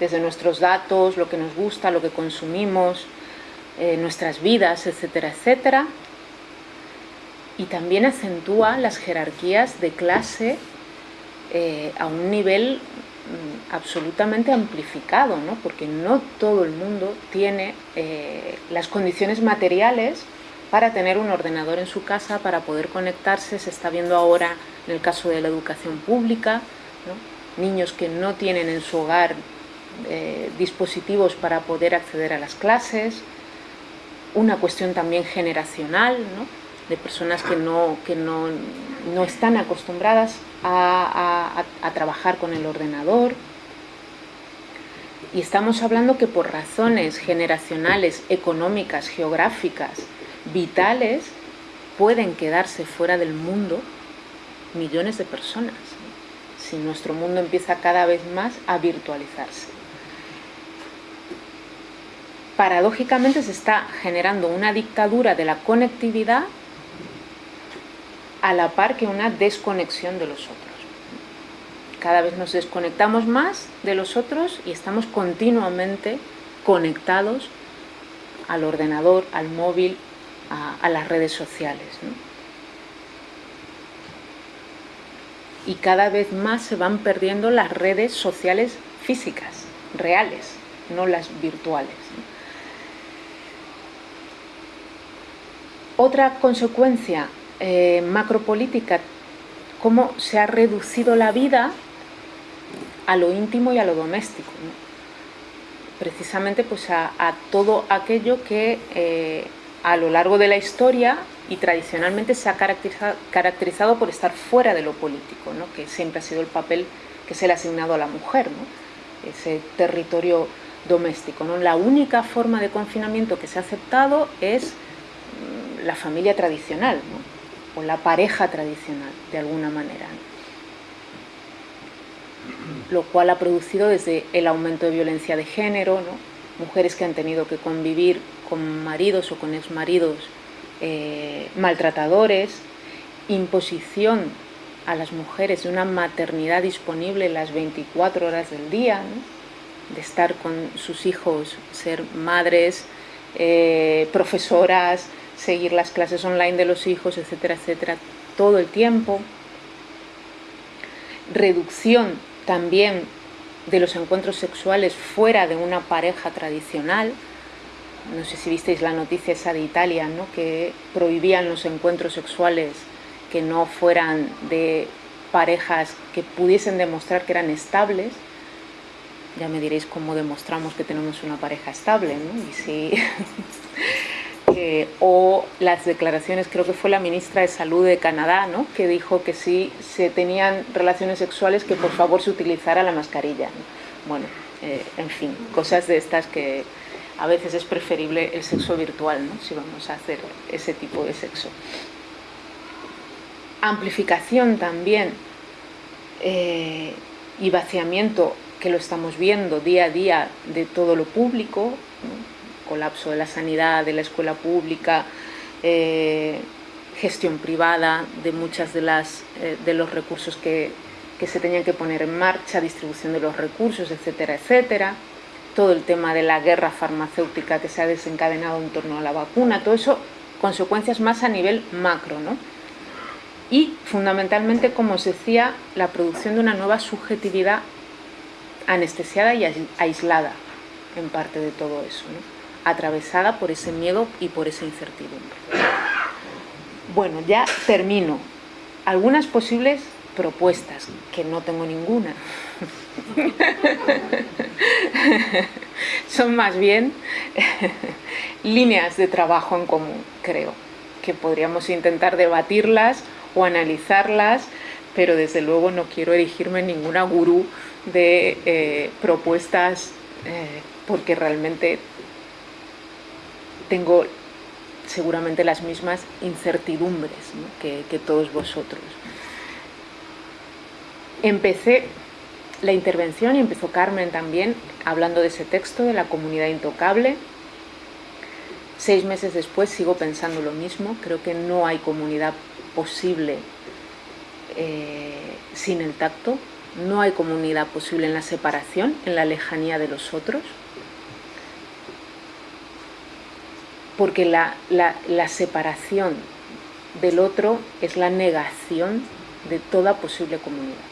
desde nuestros datos, lo que nos gusta, lo que consumimos, eh, nuestras vidas, etcétera, etcétera. Y también acentúa las jerarquías de clase eh, a un nivel absolutamente amplificado, ¿no? porque no todo el mundo tiene eh, las condiciones materiales para tener un ordenador en su casa, para poder conectarse, se está viendo ahora en el caso de la educación pública, niños que no tienen en su hogar eh, dispositivos para poder acceder a las clases, una cuestión también generacional, de personas que no, que no, no están acostumbradas a, trabajar con el ordenador. Y estamos hablando que por razones generacionales, económicas, geográficas, vitales, pueden quedarse fuera del mundo millones de personas si nuestro mundo empieza cada vez más a virtualizarse. Paradójicamente se está generando una dictadura de la conectividad a la par que una desconexión de los otros. Cada vez nos desconectamos más de los otros y estamos continuamente conectados al ordenador, al móvil, a, las redes sociales. Y cada vez más se van perdiendo las redes sociales físicas, reales, no las virtuales. Otra consecuencia eh, macropolítica, cómo se ha reducido la vida a lo íntimo y a lo doméstico. Precisamente pues a, todo aquello que eh, a lo largo de la historia y tradicionalmente se ha caracterizado, por estar fuera de lo político, que siempre ha sido el papel que se le ha asignado a la mujer, ese territorio doméstico. La única forma de confinamiento que se ha aceptado es mm, la familia tradicional. O la pareja tradicional, de alguna manera. Lo cual ha producido desde el aumento de violencia de género, mujeres que han tenido que convivir con maridos o con exmaridos eh, maltratadores, imposición a las mujeres de una maternidad disponible las 24 horas del día, de estar con sus hijos, ser madres, eh, profesoras, seguir las clases online de los hijos, etcétera, etcétera, todo el tiempo. Reducción también de los encuentros sexuales fuera de una pareja tradicional. No sé si visteis la noticia esa de Italia, ¿no? que prohibían los encuentros sexuales que no fueran de parejas que pudiesen demostrar que eran estables. Ya me diréis cómo demostramos que tenemos una pareja estable, ¿no? Y si O las declaraciones, creo que fue la ministra de Salud de Canadá, ¿no? que dijo que si se tenían relaciones sexuales que por favor se utilizara la mascarilla. Bueno, eh, en fin, cosas de estas que a veces es preferible el sexo virtual, ¿no? si vamos a hacer ese tipo de sexo. Amplificación también eh, y vaciamiento que lo estamos viendo día a día de todo lo público, colapso de la sanidad, de la escuela pública, eh, gestión privada de muchas de, eh, de los recursos que, que se tenían que poner en marcha, distribución de los recursos, etcétera, etcétera. Todo el tema de la guerra farmacéutica que se ha desencadenado en torno a la vacuna, todo eso, consecuencias más a nivel macro, ¿no? Y fundamentalmente, como os decía, la producción de una nueva subjetividad anestesiada y aislada en parte de todo eso. ¿no? Atravesada por ese miedo y por esa incertidumbre. Bueno, ya termino. Algunas posibles propuestas, que no tengo ninguna. [LAUGHS] Son más bien [LAUGHS] líneas de trabajo en común, creo, que podríamos intentar debatirlas o analizarlas, pero desde luego no quiero erigirme en ninguna gurú de eh, propuestas eh, porque realmente tengo seguramente las mismas incertidumbres que, todos vosotros. empecé la intervención y empezó Carmen también hablando de ese texto, de la comunidad intocable. Seis meses después sigo pensando lo mismo, creo que no hay comunidad posible eh, sin el tacto, no hay comunidad posible en la separación, en la lejanía de los otros, porque la, separación del otro es la negación de toda posible comunidad.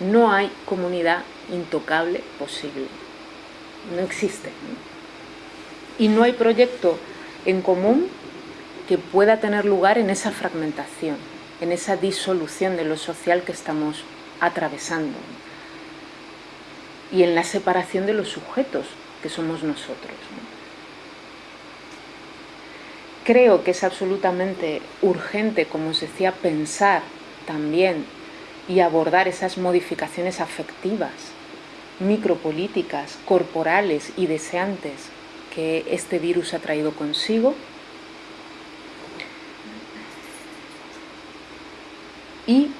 No hay comunidad intocable posible, no existe. Y no hay proyecto en común que pueda tener lugar en esa fragmentación, en esa disolución de lo social que estamos atravesando y en la separación de los sujetos que somos nosotros. Creo que es absolutamente urgente, como os decía, pensar también y abordar esas modificaciones afectivas, micropolíticas, corporales y deseantes que este virus ha traído consigo. Y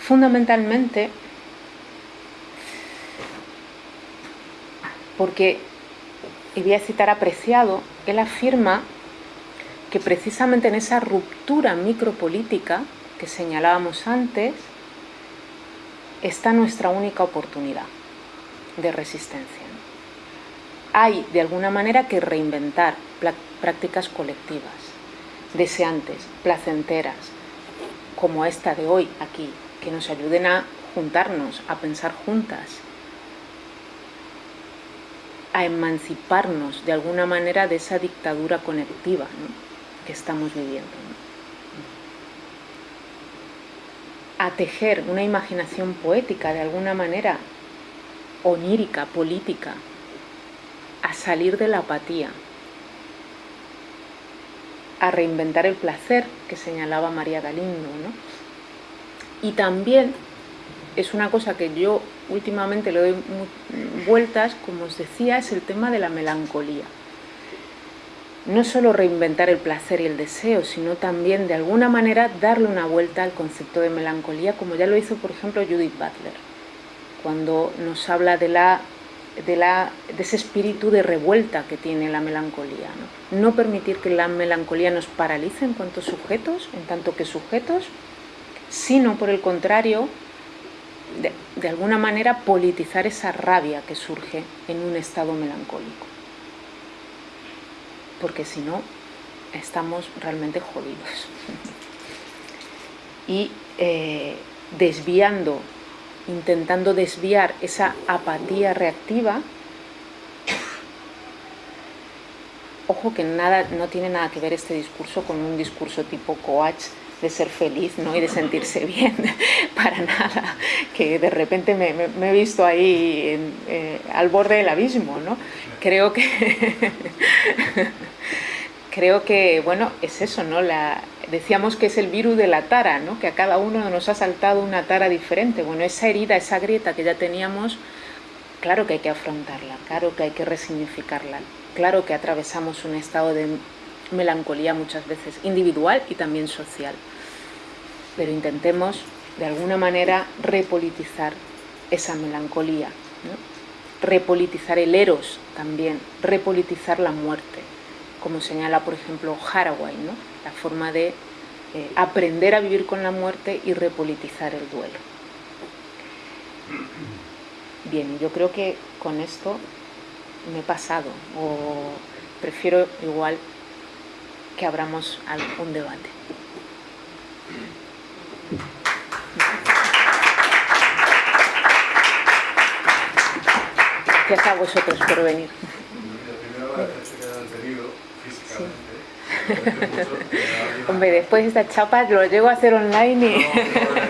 fundamentalmente porque, y voy a citar apreciado, él afirma que precisamente en esa ruptura micropolítica que señalábamos antes, está nuestra única oportunidad de resistencia. Hay de alguna manera que reinventar prácticas colectivas, deseantes, placenteras, como esta de hoy aquí, que nos ayuden a juntarnos, a pensar juntas, a emanciparnos de alguna manera de esa dictadura conectiva que estamos viviendo. A tejer una imaginación poética de alguna manera, onírica, política, a salir de la apatía, a reinventar el placer que señalaba María Galindo. Y también es una cosa que yo últimamente le doy vueltas, como os decía, es el tema de la melancolía. No solo reinventar el placer y el deseo, sino también de alguna manera darle una vuelta al concepto de melancolía, como ya lo hizo por ejemplo Judith Butler, cuando nos habla de, la, de, la, de ese espíritu de revuelta que tiene la melancolía. ¿no? permitir que la melancolía nos paralice en cuanto sujetos, en tanto que sujetos, sino por el contrario, de, alguna manera politizar esa rabia que surge en un estado melancólico. Porque si no, estamos realmente jodidos. y eh, desviando, intentando desviar esa apatía reactiva, ojo que nada, no tiene nada que ver este discurso con un discurso tipo coach de ser feliz ¿no? y de sentirse [LAUGHS] bien, para nada, que de repente me, he visto ahí eh, al borde del abismo. ¿no? Creo que, [LAUGHS] creo que, bueno, es eso, ¿no? La, decíamos que es el virus de la tara, ¿no? que a cada uno nos ha saltado una tara diferente. Bueno, esa herida, esa grieta que ya teníamos, claro que hay que afrontarla, claro que hay que resignificarla, claro que atravesamos un estado de melancolía muchas veces individual y también social pero intentemos de alguna manera repolitizar esa melancolía, repolitizar el eros también, repolitizar la muerte, como señala por ejemplo Haraway, ¿no? la forma de eh, aprender a vivir con la muerte y repolitizar el duelo. Bien, yo creo que con esto me he pasado, o prefiero igual que abramos algún debate. Gracias a vosotros por venir. Hombre, después de esta chapa lo llego a hacer online y... No, no,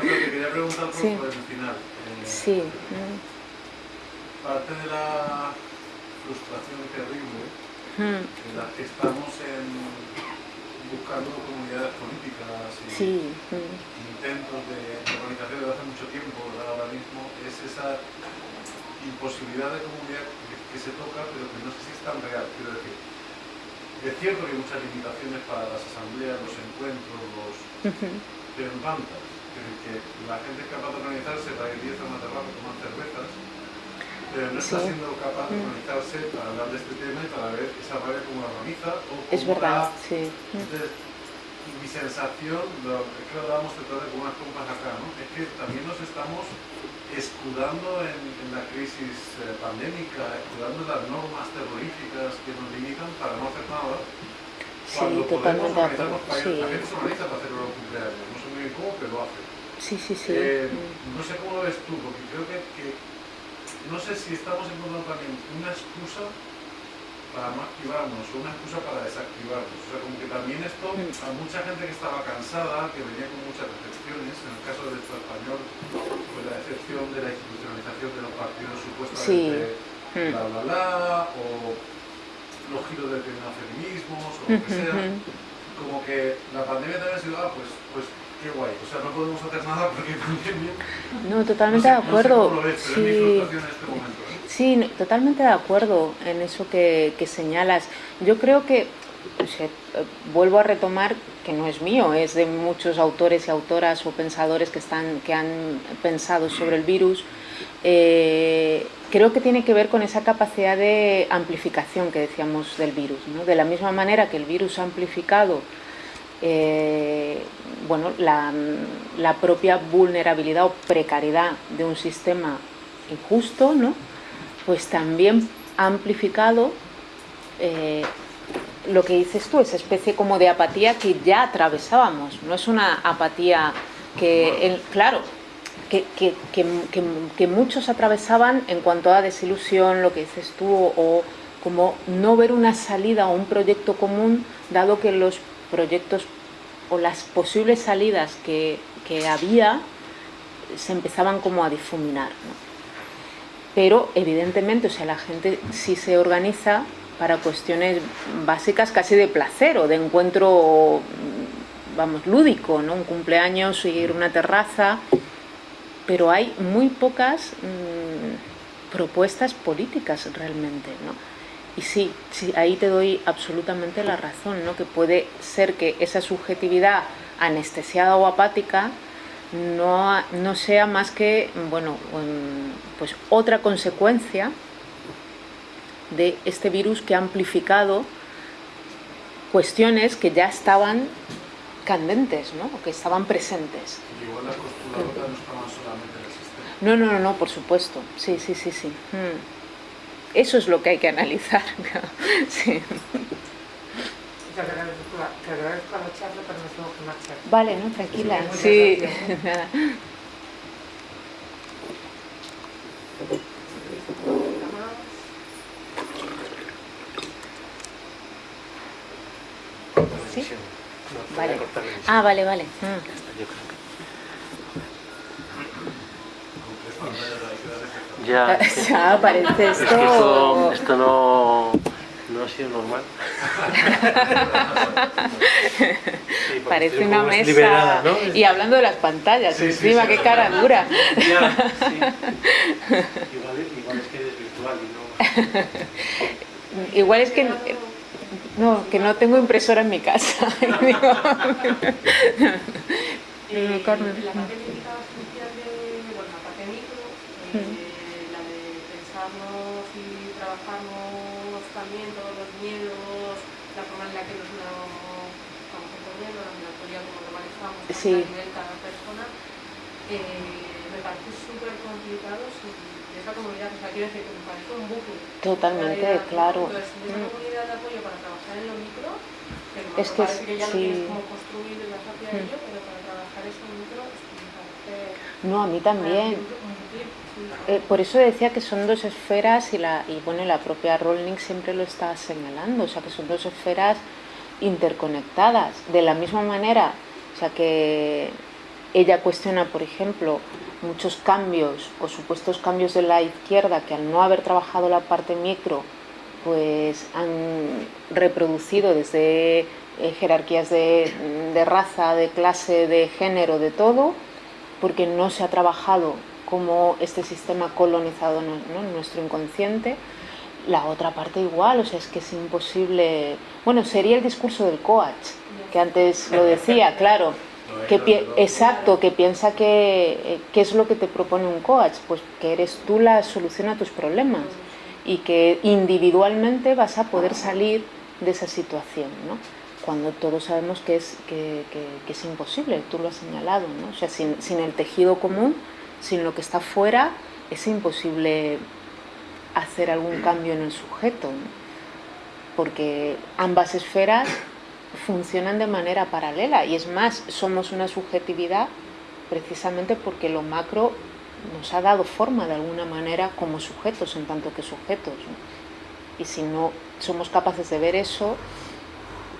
te quería preguntar por, sí. el final. Eh, sí. Parte de la frustración terrible mm. En la que estamos en, buscando comunidades políticas y sí. intentos de, de organización desde hace mucho tiempo, ahora mismo, es esa imposibilidad de comunidad que, se toca, pero que no sé si es tan real. Quiero decir, es cierto que hay muchas limitaciones para las asambleas, los encuentros, los, pero en bandas. Que, la gente es capaz de organizarse para ir a una terraza, tomar cervezas, pero no está siendo capaz de organizarse para hablar de este tema y para ver esa rabia cómo la organiza o cómo Es verdad, sí. Entonces, mi sensación, lo, es que lo dábamos de con unas compas acá, ¿no? es que también nos estamos escudando en, la crisis eh, pandémica, escudando en las normas terroríficas que nos limitan para no hacer nada. Sí, totalmente de acuerdo. Sí. La gente se organiza para hacer los cumpleaños, no sé muy bien cómo, pero lo hace. Sí, sí, sí. Eh, no sé cómo lo ves tú, porque creo que, que no sé si estamos encontrando también una excusa para no activarnos o una excusa para desactivarnos. O sea, como que también esto, a mucha gente que estaba cansada, que venía con muchas decepciones, en el caso del Estado español, pues la decepción de la institucionalización de los partidos supuestamente sí. bla bla bla, o los giros del feminismo, o lo que sea, como que la pandemia también ha sido, ah, pues, pues qué guay, o sea, no podemos hacer nada porque [LAUGHS] pandemia... No, totalmente de acuerdo. No sé ves, pero sí. este momento. ¿eh? Sí, totalmente de acuerdo en eso que, señalas. Yo creo que, vuelvo a retomar que no es mío, es de muchos autores y autoras o pensadores que, están, que han pensado sobre el virus, eh, creo que tiene que ver con esa capacidad de amplificación que decíamos del virus. De la misma manera que el virus ha amplificado eh, bueno, la, propia vulnerabilidad o precariedad de un sistema injusto, ¿no? pues también ha amplificado eh, lo que dices tú, esa especie como de apatía que ya atravesábamos. No es una apatía que, claro, que, que, muchos atravesaban en cuanto a desilusión, lo que dices tú, o, como no ver una salida o un proyecto común, dado que los proyectos o las posibles salidas que, había se empezaban como a difuminar pero evidentemente, o sea, la gente sí se organiza para cuestiones básicas casi de placer o de encuentro, vamos, lúdico, ¿no? Un cumpleaños, ir a una terraza, pero hay muy pocas mm, propuestas políticas realmente, ¿no? Y sí, sí, ahí te doy absolutamente la razón, ¿no? Que puede ser que esa subjetividad anestesiada o apática no, no sea más que bueno, pues otra consecuencia de este virus que ha amplificado cuestiones que ya estaban candentes, ¿no? que estaban presentes. igual las constructoras no estaban solamente en el sistema. No, no, no, no, por supuesto. Sí, sí, sí, sí. Mm. Eso es lo que hay que analizar. [LAUGHS] sí. Te agradezco, te agradezco la charla, pero nos tengo que marchar. Vale, no, tranquila. Sí, [LAUGHS] nada. ¿Sí? Vale. Ah, vale, vale. Ya, [LAUGHS] ya parece esto... Es que esto, esto no no ha sido normal. Parece una mesa. Y hablando de las pantallas, encima, qué cara dura. igual, igual, es que eres virtual y no. [LAUGHS] igual es que. No, que no tengo impresora en mi casa. [LAUGHS] Digo, eh, Carmen. La parte de, bueno, la parte micro, eh, mm. la de pensarnos y trabajarnos también todos los miedos, la forma en la que nos lo estamos entendiendo, la ambulatoria como lo manejamos sí. a nivel cada persona, eh, me parece súper complicado si esa comunidad, o sea, quiero decir que me parece un bucle. Totalmente, claro. Entonces, esa mm. comunidad de apoyo para trabajar en lo micro, que me es que, parece que ya sí. tienes como construido y vas hacia mm. ello, pero para trabajar eso micro, me parece... No, a mí también. Eh, por eso decía que son dos esferas y, la, y bueno, la propia Rolling siempre lo está señalando, o sea que son dos esferas interconectadas. De la misma manera, sea que ella cuestiona, por ejemplo, muchos cambios o supuestos cambios de la izquierda que al no haber trabajado la parte micro, pues han reproducido desde eh, jerarquías de, raza, de clase, de género, de todo, porque no se ha trabajado como este sistema colonizado en nuestro inconsciente. La otra parte igual, o sea, es que es imposible... Bueno, sería el discurso del coach, que antes lo decía, claro, que exacto, que piensa que eh, qué es lo que te propone un coach, pues que eres tú la solución a tus problemas y que individualmente vas a poder salir de esa situación, ¿no? Cuando todos sabemos que es, que es imposible, tú lo has señalado, ¿no? O sea, sin, sin el tejido común, sin lo que está fuera, es imposible hacer algún cambio en el sujeto, porque ambas esferas funcionan de manera paralela y es más, somos una subjetividad precisamente porque lo macro nos ha dado forma de alguna manera como sujetos en tanto que sujetos. Y si no somos capaces de ver eso,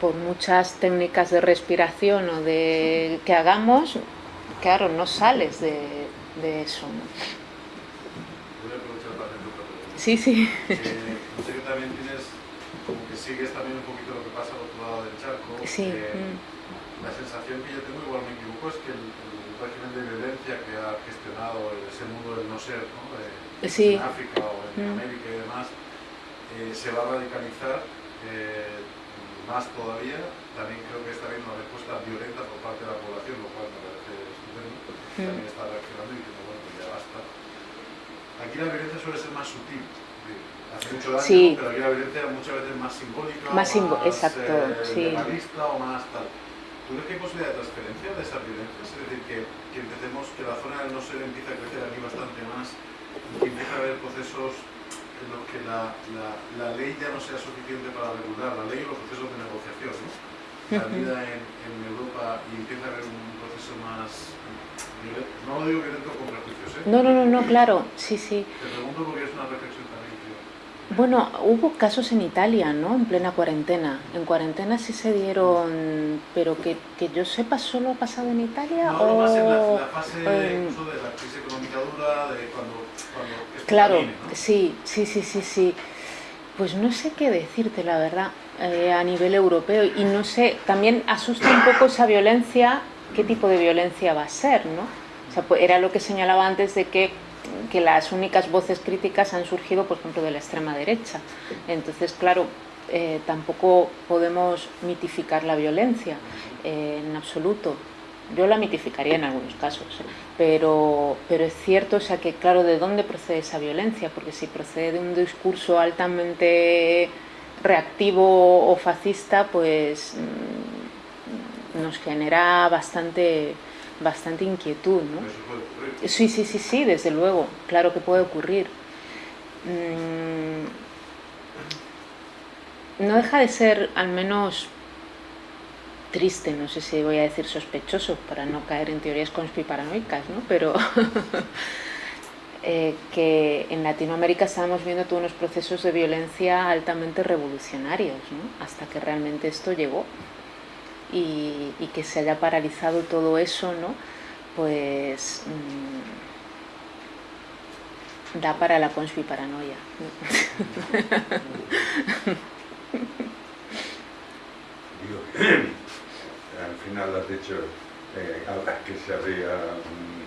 por muchas técnicas de respiración o de que hagamos, claro, no sales de, eso. Voy a aprovechar para hacer otra pregunta. Sí, sí. Eh, [LAUGHS] que también tienes, como que sigues también un poquito lo que pasa al otro lado del charco. Sí, Eh, mm. La sensación que yo tengo, igual me equivoco, es que el, el régimen de violencia que ha gestionado ese mundo del no ser, ¿no? De- Sí. en África o en Mm. América y demás, eh, se va a radicalizar eh, más todavía. También creo que está habiendo una respuesta violenta por parte de la población, lo cual me parece estupendo. Mm. También está reaccionando y diciendo, bueno, pues ya basta. Aquí la violencia suele ser más sutil. Hace mucho daño, Sí. pero aquí la violencia muchas veces más simbólica, Más simbo- exacto, eh, sí. o más tal. ¿Tú crees que hay posibilidad de transferencia de esas violencias? Es decir, que, que empecemos, que la zona del no ser empiece a crecer aquí bastante más, y que empiece a haber procesos en los que la, la, la ley ya no sea suficiente para regular, la ley y los procesos de negociación, ¿no? La [LAUGHS] vida en, en Europa y empiece a haber un proceso más. No lo digo violento con prejuicios, ¿eh? No, no, no, no, claro, sí, sí. Te pregunto porque es una reflexión también que... Bueno, hubo casos en Italia, ¿no? En plena cuarentena. En cuarentena sí se dieron, pero que, que yo sepa, ¿solo ha pasado en Italia? No, no o... más en la, la fase incluso de la crisis económica dura, de cuando, Claro, camine, ¿no? sí, sí, sí, sí, sí. Pues no sé qué decirte, la verdad, eh, a nivel europeo. Y no sé, también asusta un poco esa violencia, qué tipo de violencia va a ser, ¿no? O sea, pues era lo que señalaba antes de que, que las únicas voces críticas han surgido, por ejemplo, de la extrema derecha. Entonces, claro, eh, tampoco podemos mitificar la violencia eh, en absoluto. Yo la mitificaría en algunos casos, pero, pero es cierto, o sea, que claro, ¿de dónde procede esa violencia? Porque si procede de un discurso altamente reactivo o fascista, pues mm, nos genera bastante, bastante inquietud, ¿no? Sí, sí, sí, sí, desde luego, claro que puede ocurrir. Mm, No deja de ser al menos triste, no sé si voy a decir sospechoso para no caer en teorías conspiparanoicas, ¿no? Pero [LAUGHS] eh, que en Latinoamérica estábamos viendo todos unos procesos de violencia altamente revolucionarios, ¿no? Hasta que realmente esto llegó y, que se haya paralizado todo eso, ¿no? Pues mm, da para la conspiparanoia. ¿no? Digo, [CLEARS THROAT] al final has dicho eh, que se abría un,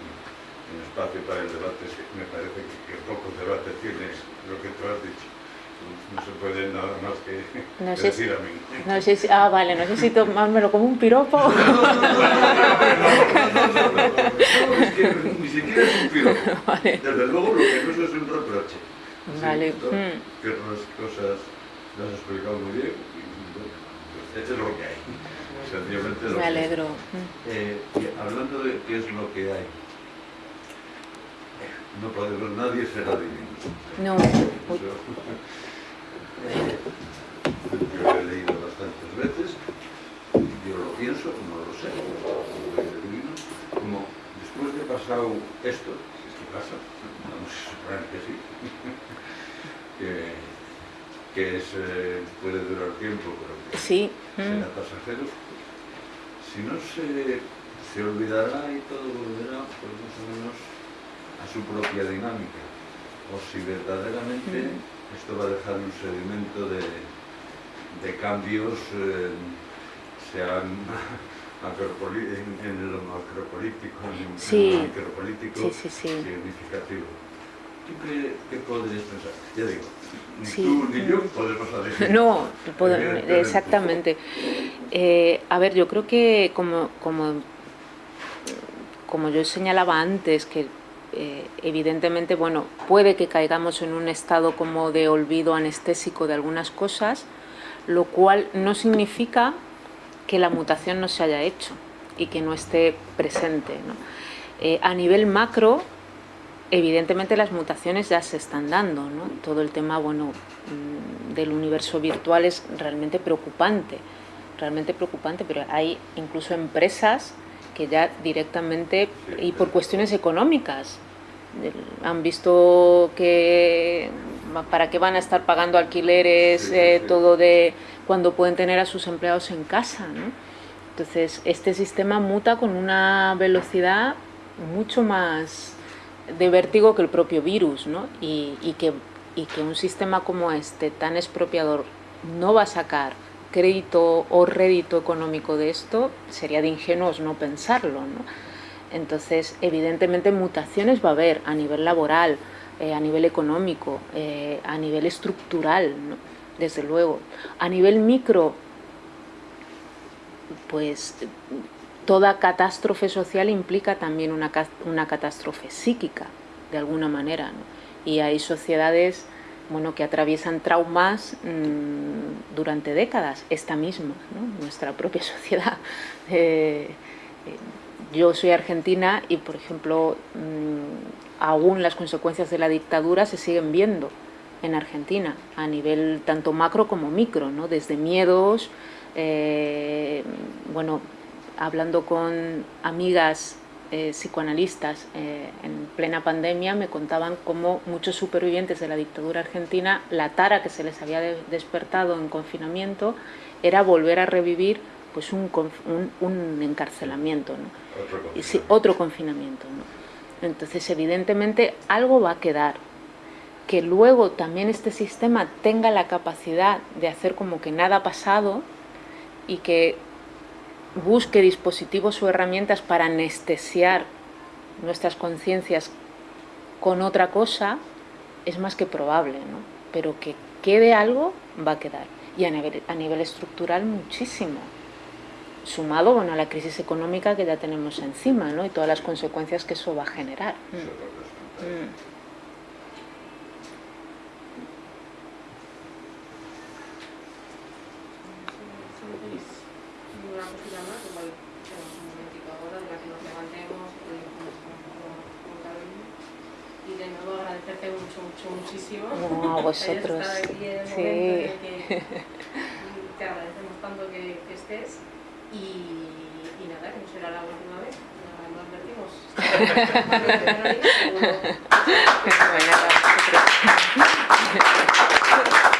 espacio para el debate, me parece que, que poco debate tienes lo que tú has dicho. No se puede nada más que, No sé decir a mí. No sé si, ah, vale, no sé si tomármelo como un piropo. No, no, no, es que ni siquiera es un piropo. Vale. Desde luego lo que no es es un reproche. Sí, Vale, mm. Que otras cosas las has explicado muy bien pues esto es lo que hay. Sencillamente lo Me que alegro. Eh, y hablando de qué es lo que hay, no podemos, nadie será divino. No, Eso, yo lo he leído bastantes veces, yo lo pienso, no lo sé, no soy divino, como después de pasado esto, si es que pasa, vamos a suponer que sí, [LAUGHS] que, que es, eh, puede durar tiempo, pero que sí. será mm, pasajero, si no se, se olvidará y todo volverá, pues más o menos a su propia dinámica, o si verdaderamente Mm. esto va a dejar un sedimento de, de cambios, eh, sean en, en lo macropolítico, en, en Sí. lo micropolítico, Sí, sí, sí. significativo. ¿Tú qué, qué podrías pensar? Ya digo, ni Sí. tú ni yo podemos decir. [LAUGHS] No, puedo- exactamente. Eh, a ver, yo creo que como, como como yo señalaba antes, que eh, evidentemente, bueno, puede que caigamos en un estado como de olvido anestésico de algunas cosas, lo cual no significa que la mutación no se haya hecho y que no esté presente. Eh, a nivel macro, evidentemente las mutaciones ya se están dando, ¿no? todo el tema bueno, mm, del universo virtual es realmente preocupante, realmente preocupante, pero hay incluso empresas que ya directamente, y por cuestiones económicas, han visto que para qué van a estar pagando alquileres, eh, todo de cuando pueden tener a sus empleados en casa. ¿no? Entonces, este sistema muta con una velocidad mucho más de vértigo que el propio virus, ¿no? y, y, que, y que un sistema como este, tan expropiador, no va a sacar crédito o rédito económico de esto, sería de ingenuos no pensarlo. ¿no? Entonces, evidentemente mutaciones va a haber a nivel laboral, eh, a nivel económico, eh, a nivel estructural, desde luego. A nivel micro, pues toda catástrofe social implica también una, una catástrofe psíquica, de alguna manera. Y hay sociedades bueno, que atraviesan traumas mmm, durante décadas, esta misma, nuestra propia [LAUGHS] sociedad. Eh, yo soy argentina y, por ejemplo, mmm, aún las consecuencias de la dictadura se siguen viendo en Argentina, a nivel tanto macro como micro, ¿no? desde miedos, eh, bueno, hablando con amigas eh, psicoanalistas eh, en plena pandemia me contaban cómo muchos supervivientes de la dictadura argentina, la tara que se les había de despertado en confinamiento era volver a revivir pues un, un, un encarcelamiento, ¿no? Otro Y sí, otro confinamiento. ¿no? Entonces, evidentemente, algo va a quedar. Que luego también este sistema tenga la capacidad de hacer como que nada ha pasado y que busque dispositivos o herramientas para anestesiar nuestras conciencias con otra cosa, es más que probable, ¿no? Pero que quede algo, va a quedar. Y a nivel, a nivel estructural muchísimo. Sumado bueno, a la crisis económica que ya tenemos encima, ¿no? Y todas las consecuencias que eso va a generar. Mm. una cosita más, igual tenemos un momentito ahora de la que nos levantemos y con Carolina. Y de nuevo agradecerte mucho, mucho, muchísimo. No, a vosotros. Estado aquí en el Sí. que [LAUGHS] te agradecemos tanto que, que estés y, y nada, que no será la última vez, no advertimos. [LAUGHS] Bueno, pues, [LAUGHS]